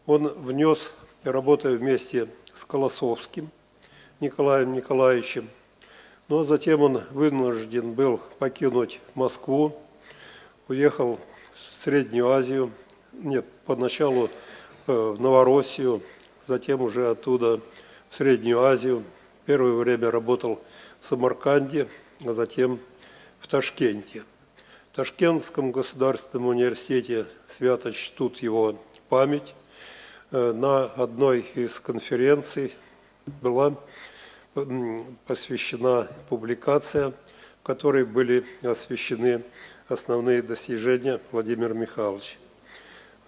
M: он внес, работая вместе с Колосовским Николаем Николаевичем. Но затем он вынужден был покинуть Москву, уехал в Среднюю Азию, нет, поначалу э, в Новороссию, затем уже оттуда в Среднюю Азию. Первое время работал в Самарканде, а затем в Ташкенте. В Ташкентском государственном университете свято чтут его память. Э, на одной из конференций была посвящена публикация, в которой были освещены основные достижения Владимира Михайловича.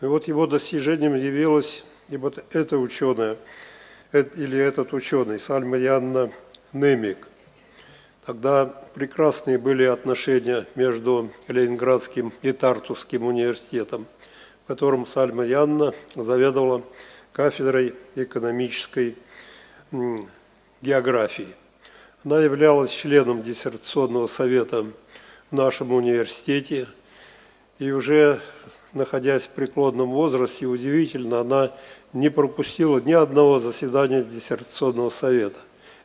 M: И вот его достижением явилась и вот эта ученая, или этот ученый, Сальма Янна Немик. Тогда прекрасные были отношения между Ленинградским и Тартусским университетом, в котором Сальма Янна заведовала кафедрой экономической географии. Она являлась членом диссертационного совета в нашем университете, и уже находясь в преклонном возрасте, удивительно, она не пропустила ни одного заседания диссертационного совета.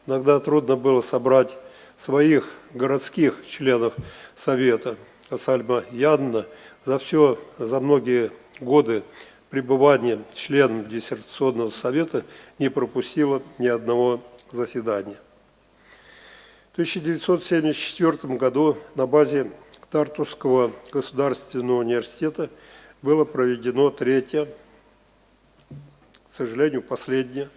M: Иногда трудно было собрать своих городских членов Совета. А Сальма Янна за все, за многие годы пребывания членом диссертационного совета не пропустила ни одного заседания. В 1974 году на базе Тартусского государственного университета было проведено третье, к сожалению, последнее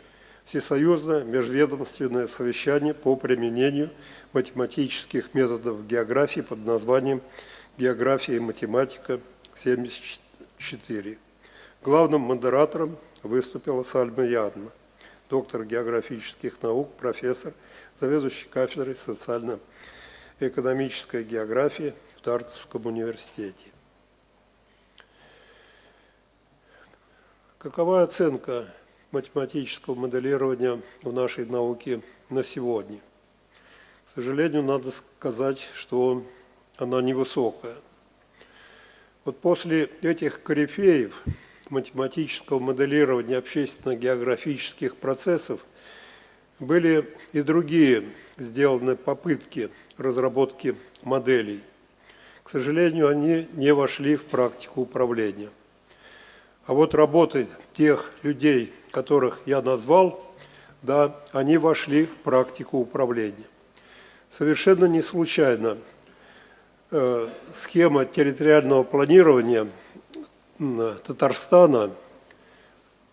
M: всесоюзное межведомственное совещание по применению математических методов географии под названием «География и математика 74». Главным модератором выступила Сальма Ядна, доктор географических наук, профессор, заведующий кафедрой социально-экономической географии в Тартовском университете. Какова оценка математического моделирования в нашей науке на сегодня. К сожалению, надо сказать, что она невысокая. Вот после этих корифеев математического моделирования общественно-географических процессов были и другие сделаны попытки разработки моделей. К сожалению, они не вошли в практику управления. А вот работы тех людей, которых я назвал, да, они вошли в практику управления. Совершенно не случайно э, схема территориального планирования Татарстана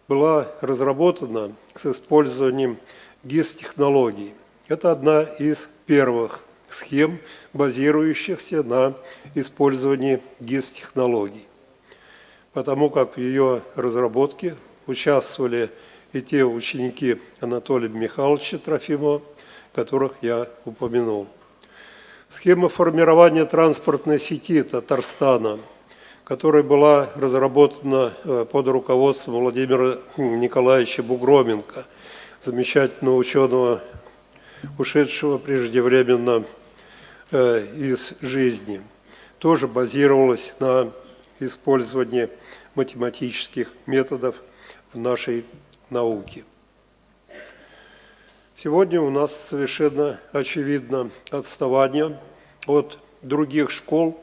M: была с использованием ГИС-технологий. Это одна из первых схем, базирующихся на использовании ГИС-технологий, потому как в ее разработке участвовали и те ученики Анатолия Михайловича Трофимова, которых я упомянул. Схема формирования транспортной сети Татарстана, которая была разработана э, под руководством Владимира Николаевича Бугроменко, замечательного ученого, ушедшего преждевременно э, из жизни, тоже базировалась на использовании математических методов в нашей науке. Сегодня у нас совершенно очевидно отставание от других школ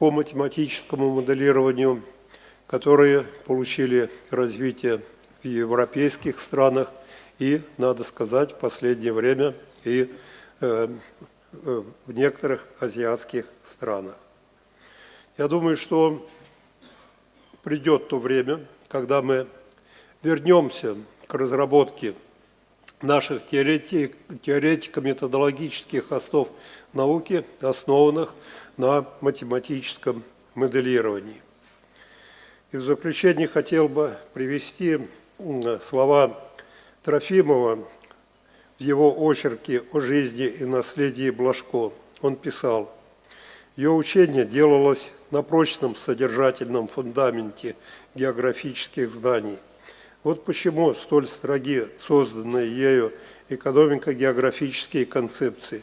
M: по математическому моделированию, которые получили развитие в европейских странах и, надо сказать, в последнее время и э, э, в некоторых азиатских странах. Я думаю, что придет то время, когда мы вернемся к разработке наших теоретико-методологических основ науки, основанных на математическом моделировании. И в заключение хотел бы привести слова Трофимова в его очерке о жизни и наследии Блажко. Он писал, ее учение делалось на прочном содержательном фундаменте географических знаний – вот почему столь строги созданные ею экономико-географические концепции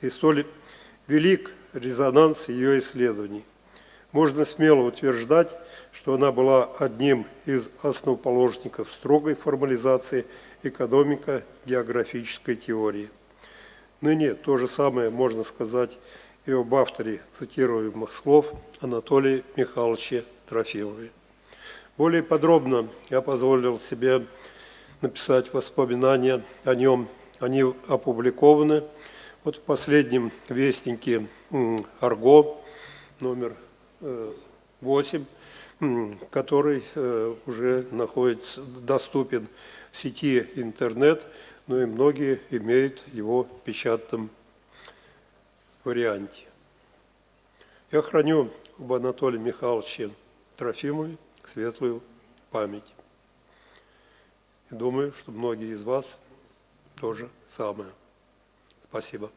M: и столь велик резонанс ее исследований. Можно смело утверждать, что она была одним из основоположников строгой формализации экономико-географической теории. Ныне то же самое можно сказать и об авторе цитируемых слов Анатолия Михайловича Трофимове. Более подробно я позволил себе написать воспоминания о нем. Они опубликованы вот в последнем вестнике Арго номер 8, э, который э, уже находится, доступен в сети интернет, но и многие имеют его в печатном варианте. Я храню об Анатолии Михайловиче Трофимове светлую память. И думаю, что многие из вас тоже самое. Спасибо.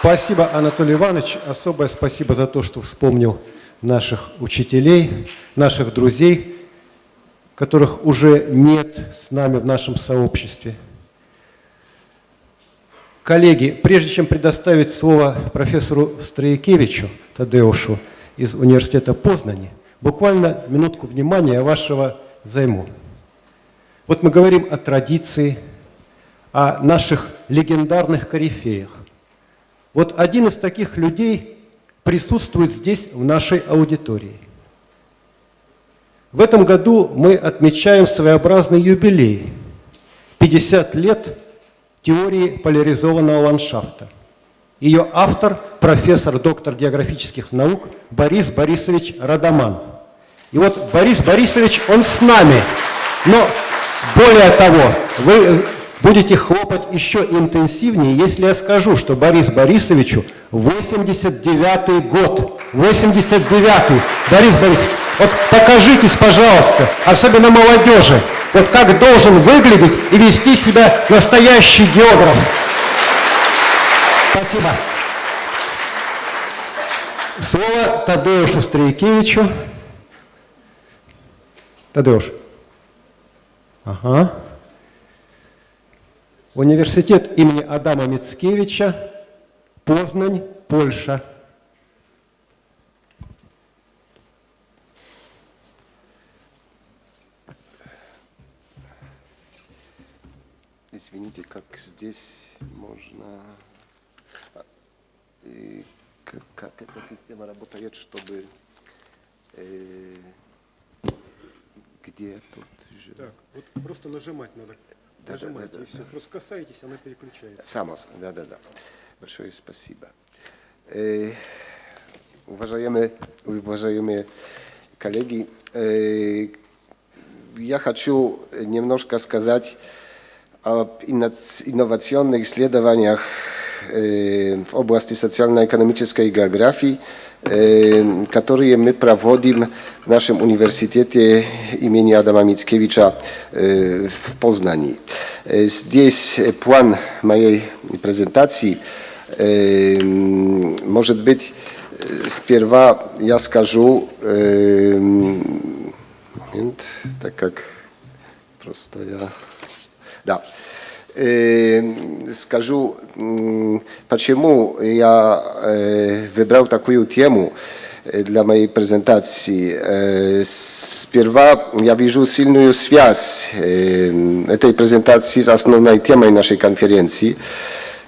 A: Спасибо, Анатолий Иванович. Особое спасибо за то, что вспомнил наших учителей, наших друзей, которых уже нет с нами в нашем сообществе. Коллеги, прежде чем предоставить слово профессору Строякевичу, Тадеушу из университета Познани, буквально минутку внимания вашего займу. Вот мы говорим о традиции, о наших легендарных корифеях. Вот один из таких людей присутствует здесь, в нашей аудитории. В этом году мы отмечаем своеобразный юбилей – 50 лет теории поляризованного ландшафта – ее автор – профессор, доктор географических наук Борис Борисович Радаман. И вот Борис Борисович, он с нами. Но более того, вы будете хлопать еще интенсивнее, если я скажу, что Борис Борисовичу 89-й год. 89-й. Борис Борисович, вот покажитесь, пожалуйста, особенно молодежи, вот как должен выглядеть и вести себя настоящий географ. Спасибо. Слово Тадеушу Стрейкевичу. Тадеуш. Ага. Университет имени Адама Мицкевича, Познань, Польша.
H: Извините, как здесь можно как, как эта система работает, чтобы э, где тут же...
A: Так, вот просто нажимать надо.
H: Да,
A: нажимать,
H: да, да,
A: и все.
H: да.
A: Просто касаетесь, она переключается.
H: Само, да, да, да. Большое спасибо. Э, уважаемые, уважаемые коллеги, э, я хочу немножко сказать об инновационных исследованиях в области социально-экономической географии, которые мы проводим в нашем университете имени Адама Мицкевича в Познании. Здесь план моей презентации. Может быть, сперва я скажу, момент, так как просто я... Да. Скажу, почему я выбрал такую тему для моей презентации. Сперва я вижу сильную связь этой презентации с основной темой нашей конференции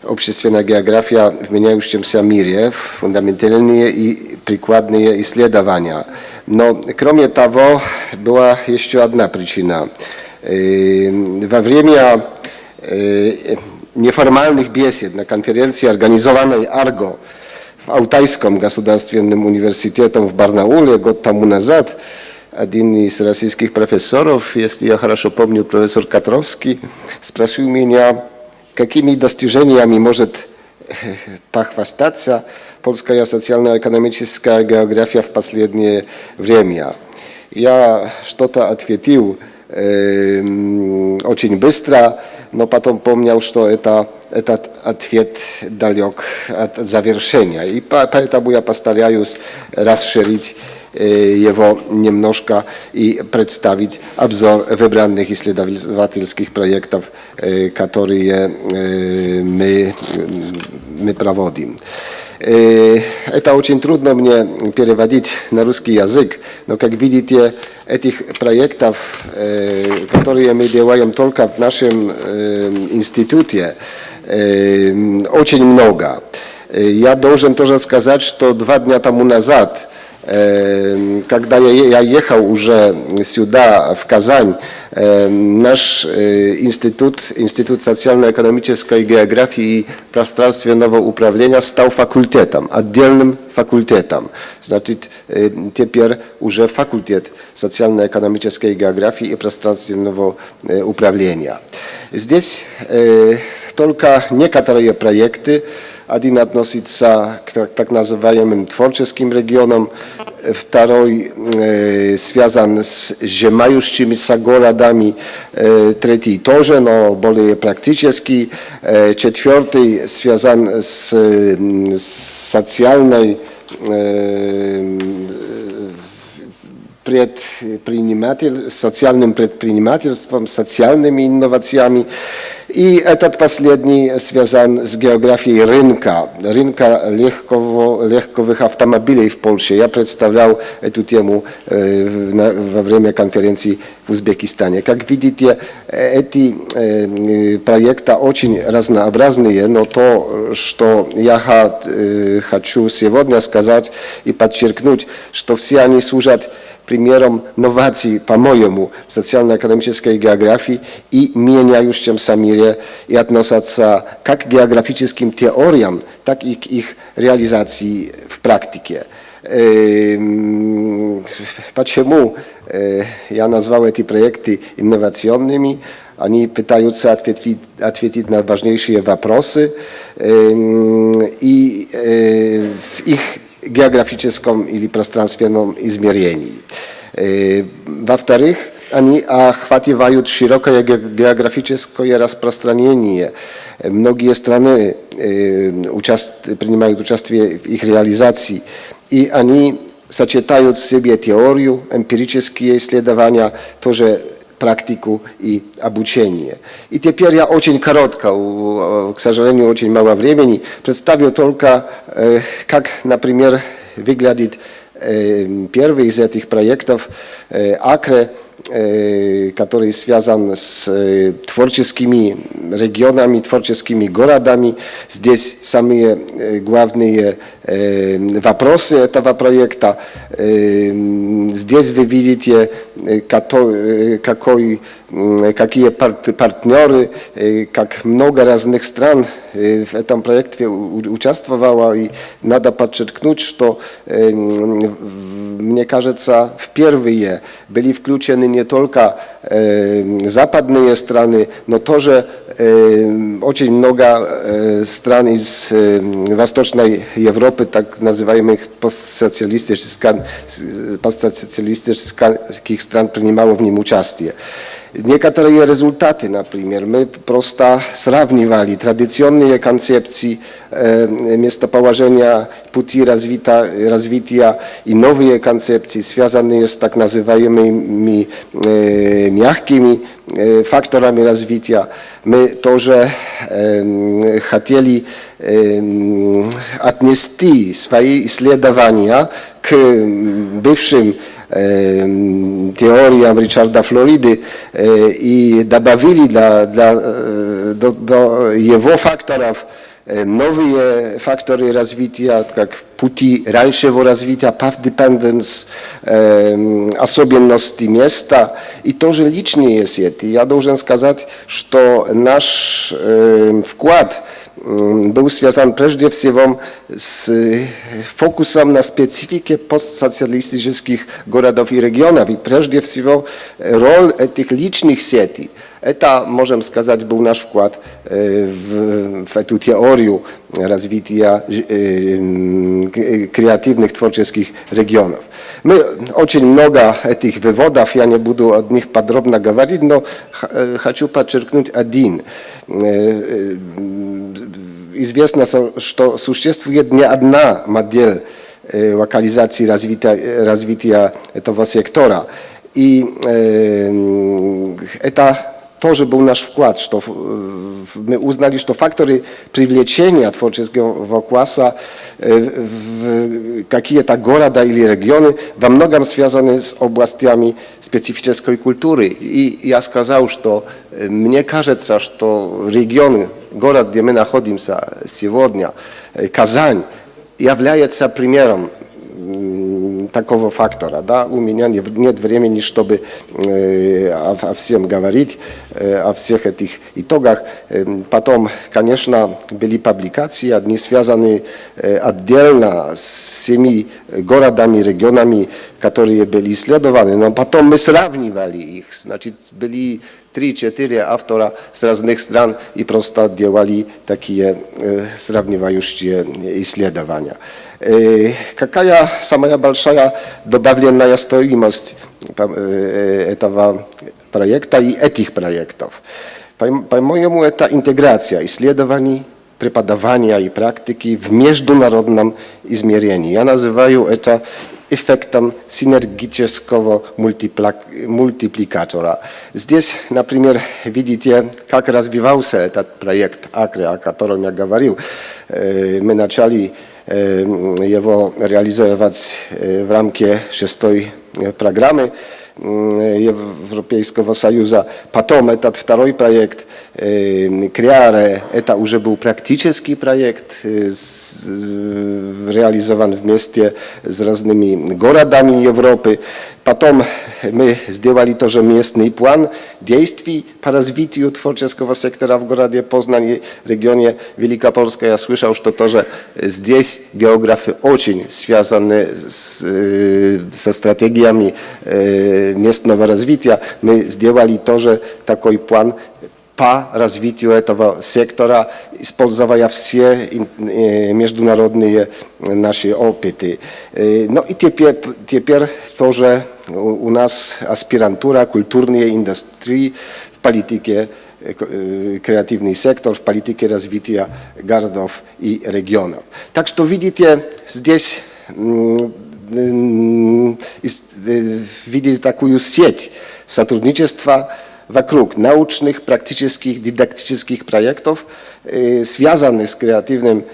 H: общественная география в меняющемся мире, фундаментальные и прикладные исследования. Но кроме того, была еще одна причина. Во время неформальных бесед на конференции, организованной АРГО в Алтайском государственном университете в Барнауле год тому назад, один из российских профессоров, если я хорошо помню, профессор Котровский, спросил меня, какими достижениями может похвастаться польская социально-экономическая география в последнее время. Я что-то ответил э, очень быстро, но потом помнил, что это, этот ответ далек от завершения. И поэтому я постараюсь расширить его немножко и представить обзор выбранных исследовательских проектов, которые мы, мы проводим. Это очень трудно мне переводить на русский язык, но как видите, этих проектов, которые мы делаем только в нашем институте, очень много. Я должен тоже сказать, что два дня тому назад когда я ехал уже сюда, в Казань, наш институт, Институт социально-экономической географии и пространственного управления стал факультетом, отдельным факультетом. Значит, теперь уже факультет социально-экономической географии и пространственного управления. Здесь только некоторые проекты, один относится к так называемым творческим регионам, второй связан с зимающимися городами, третий тоже, но более практический, четвертый связан с социальной предприниматель, социальным предпринимательством, социальными инновациями. И этот последний связан с географией рынка, рынка легкового, легковых автомобилей в Польше. Я представлял эту тему во время конференции Узбекистане. Как видите, эти проекты очень разнообразные, но то, что я хочу сегодня сказать и подчеркнуть, что все они служат примером новаций, по-моему, в социально-экономической географии и меняющемся мире и относятся как к географическим теориям, так и к их реализации в практике. Почему я назвал эти проекты инновационными? Они пытаются ответить, ответить на важнейшие вопросы, и в их географическом или пространственном измерении. Во-вторых, они охватывают широкое географическое распространение. Многие страны участ... принимают участие в их реализации, и они сочетают в себе теорию, эмпирические исследования, тоже практику и обучение. И теперь я очень коротко, к сожалению, очень мало времени, представлю только, как, например, выглядит первый из этих проектов АКРЕ, который связан с творческими регионами, творческими городами. Здесь самые главные вопросы этого проекта. Здесь вы видите, какой, какие партнеры, как много разных стран в этом проекте участвовало. И надо подчеркнуть, что, мне кажется, впервые были включены не только западные страны, но тоже Очень много стран из Восточной Европы, так называемых постсоциалистических, постсоциалистических стран, принимало в нем участие. Некоторые результаты, например, мы просто сравнивали традиционные концепции э, местоположения пути развита, развития и новые концепции, связанные с так называемыми э, мягкими э, факторами развития. Мы тоже э, хотели э, отнести свои исследования к бывшим теориям Ричарда Флориды и добавили для, для, до, до его факторов новые факторы развития, как пути раньшего развития, path dependence, особенности места и тоже личные сети. Я должен сказать, что наш вклад był związany przede wszystkim z fokusem na specyfikę postsocjalistycznych городов i regionów i przede wszystkim rol tych licznych sieci. Это, можем сказать, был наш вклад в, в эту теорию развития креативных творческих регионов. Мы очень много этих выводов, я не буду о них подробно говорить, но хочу подчеркнуть один. Известно, что существует не одна модель локализации развития, развития этого сектора. И это тоже был наш вклад, что мы узнали, что факторы привлечения творческого класса в какие-то города или регионы во многом связаны с областями специфической культуры. И я сказал, что мне кажется, что регион, город, где мы находимся сегодня, Казань, является примером такого фактора. Да? У меня не, нет времени, чтобы э, о, о всем говорить, э, о всех этих итогах. Э, потом, конечно, были публикации, одни связаны э, отдельно с всеми городами, регионами, которые были исследованы, но потом мы сравнивали их. Значит, были три-четыре автора с разных стран и просто делали такие э, сравнивающие исследования. Какая самая большая добавленная стоимость этого проекта и этих проектов? По-моему, это интеграция исследований, преподавания и практики в международном измерении. Я называю это эффектом синергического мультипликатора. Здесь, например, видите, как развивался этот проект АКРЕ, о котором я говорил. Мы начали его реализовать в рамке шестой программы Европейского Союза. Потом этот второй проект Креаре, это уже был практический проект, реализован вместе с разными городами Европы. Потом мы сделали тоже местный план действий по развитию творческого сектора в городе Познань, регионе Великопольска. Я слышал, что тоже здесь географы очень связаны с, со стратегиями местного развития. Мы сделали тоже такой план по развитию этого сектора, используя все международные наши опыты. Ну и теперь, теперь тоже у нас аспирантура культурной индустрии в политике креативный сектор в политике развития городов и регионов. Так что видите, здесь видите такую сеть сотрудничества вокруг научных, практических, дидактических проектов, связанных с креативным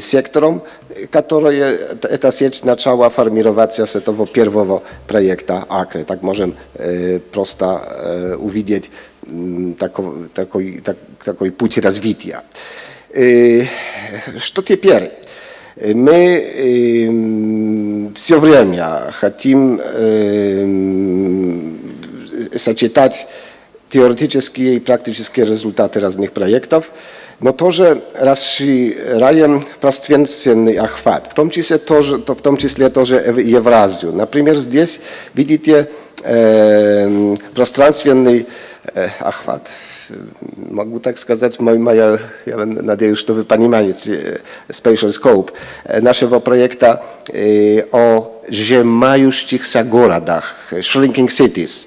H: сектором, которые эта сеть начала формироваться с этого первого проекта АКРы. Так можем просто увидеть такой, такой, такой путь развития. Что теперь? Мы все время хотим сочетать теоретические и практические результаты разных проектов, но тоже расширяем пространственный охват, в том числе тоже, в том числе тоже Евразию. Например, здесь видите э, пространственный э, охват. Могу так сказать, моя, я надеюсь, что вы понимаете, spatial scope нашего проекта о сжимающихся городах, shrinking cities.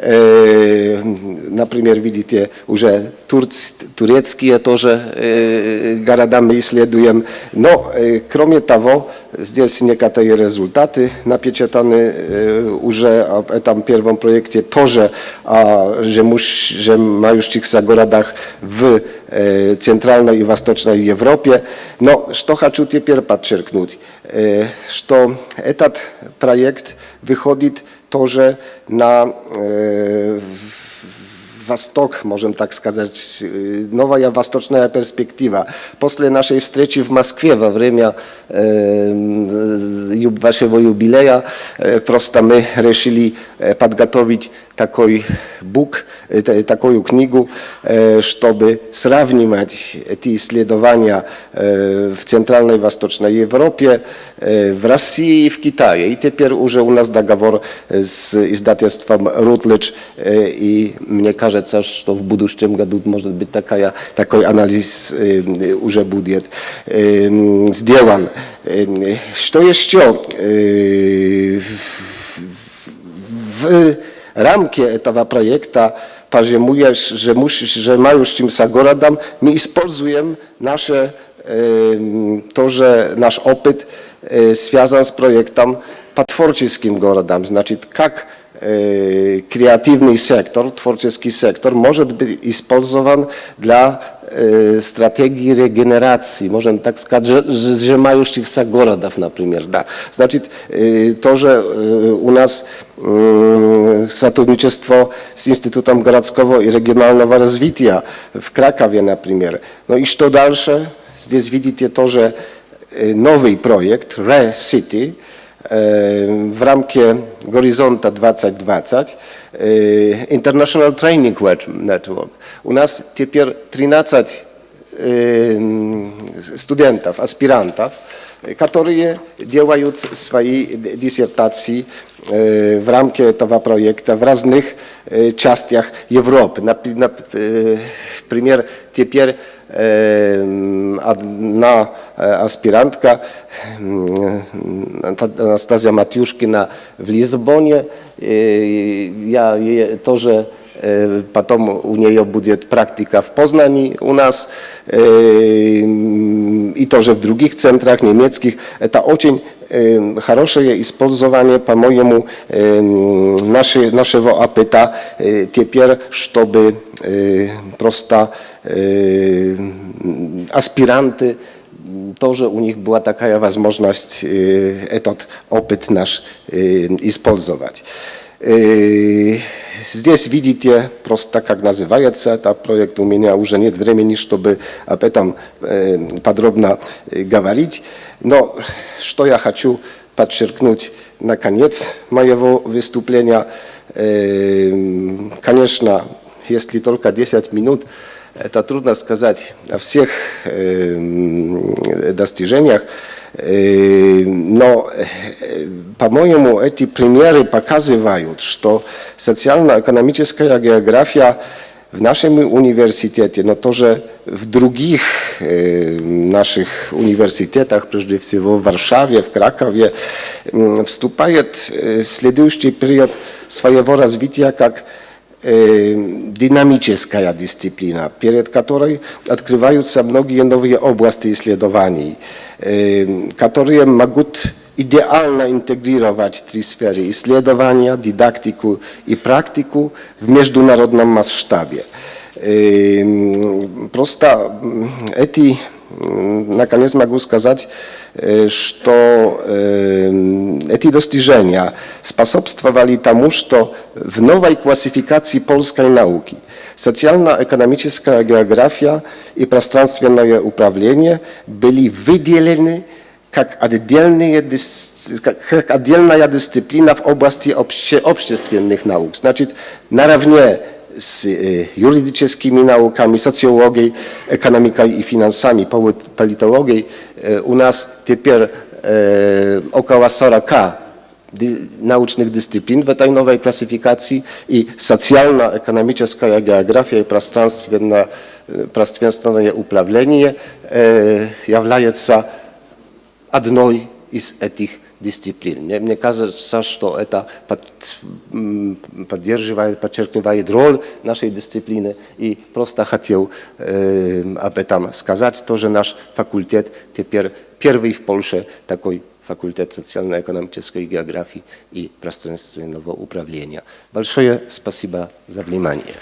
H: Например, видите, уже турц, турецкие тоже города мы исследуем. Но, кроме того, здесь некоторые результаты напечатаны уже об этом первом проекте, тоже о сжимающихся городах в Центральной и Восточной Европе. Но что хочу теперь подчеркнуть, что этот проект выходит тоже на э, восток, можем так сказать, новая восточная перспектива. После нашей встречи в Москве во время э, вашего юбилея э, просто мы решили подготовить такой бук, такую книгу, чтобы сравнивать эти исследования в Центральной и Восточной Европе, в России и в Китае. И теперь уже у нас договор с издательством Rutledge, и мне кажется, что в будущем году может быть такая, такой анализ уже будет сделан. Что еще? W рамки этого проекта поземуешь, że, musisz, że mającymся городом мы используем наше, то, że nasz opyt связан с проектом по творческим городам. Значит, как креативный сектор, творческий сектор может быть использован для стратегии регенерации, можем так сказать, сжимающихся городов, например. Да. Значит, тоже у нас сотрудничество с Институтом городского и регионального развития в Кракове, например. Ну и что дальше? Здесь видите тоже новый проект, Re-City, w ramkie Horyzonta 2020 International Training Network. У нас теперь 13 студентов, аспирантов, которые делают свои диссертации в рамке этого проекта в разных частях Европы. Например, теперь одна аспирантка Анастасия Матюшкина в Лизбоне. Я тоже Потом у нее будет практика в Познании у нас и тоже в других центрах немецких. Это очень хорошее использование, по-моему, нашего опыта теперь, чтобы просто аспиранты тоже у них была такая возможность этот опыт наш использовать. Здесь видите просто, как называется этот проект. У меня уже нет времени, чтобы об этом подробно говорить. Но что я хочу подчеркнуть на конец моего выступления. Конечно, если только 10 минут, это трудно сказать о всех достижениях. Но, по-моему, эти примеры показывают, что социально-экономическая география в нашем университете, но тоже в других наших университетах, прежде всего в Варшаве, в Кракове, вступает в следующий период своего развития как динамическая дисциплина, перед которой открываются многие новые области исследований, которые могут идеально интегрировать три сферы – исследования, дидактику и практику в международном масштабе. Просто эти, наконец могу сказать, что эти достижения способствовали тому, что в новой классификации польской науки социально-экономическая география и пространственное управление были выделены как, отдельные, как отдельная дисциплина в области обще, общественных наук. Значит, наравне с юридическими науками, социологией, экономикой и финансами, политологией у нас теперь около 40 dy- научных дисциплин в этой новой классификации, и социально-экономическая география и пространственно, э, пространственное управление э, является одной из этих дисциплин. Мне, мне кажется, что это под, м, поддерживает, подчеркивает роль нашей дисциплины. И просто хотел э, об этом сказать. Тоже наш факультет теперь первый в Польше такой факультет социально-экономической географии и пространственного управления. Большое спасибо за внимание.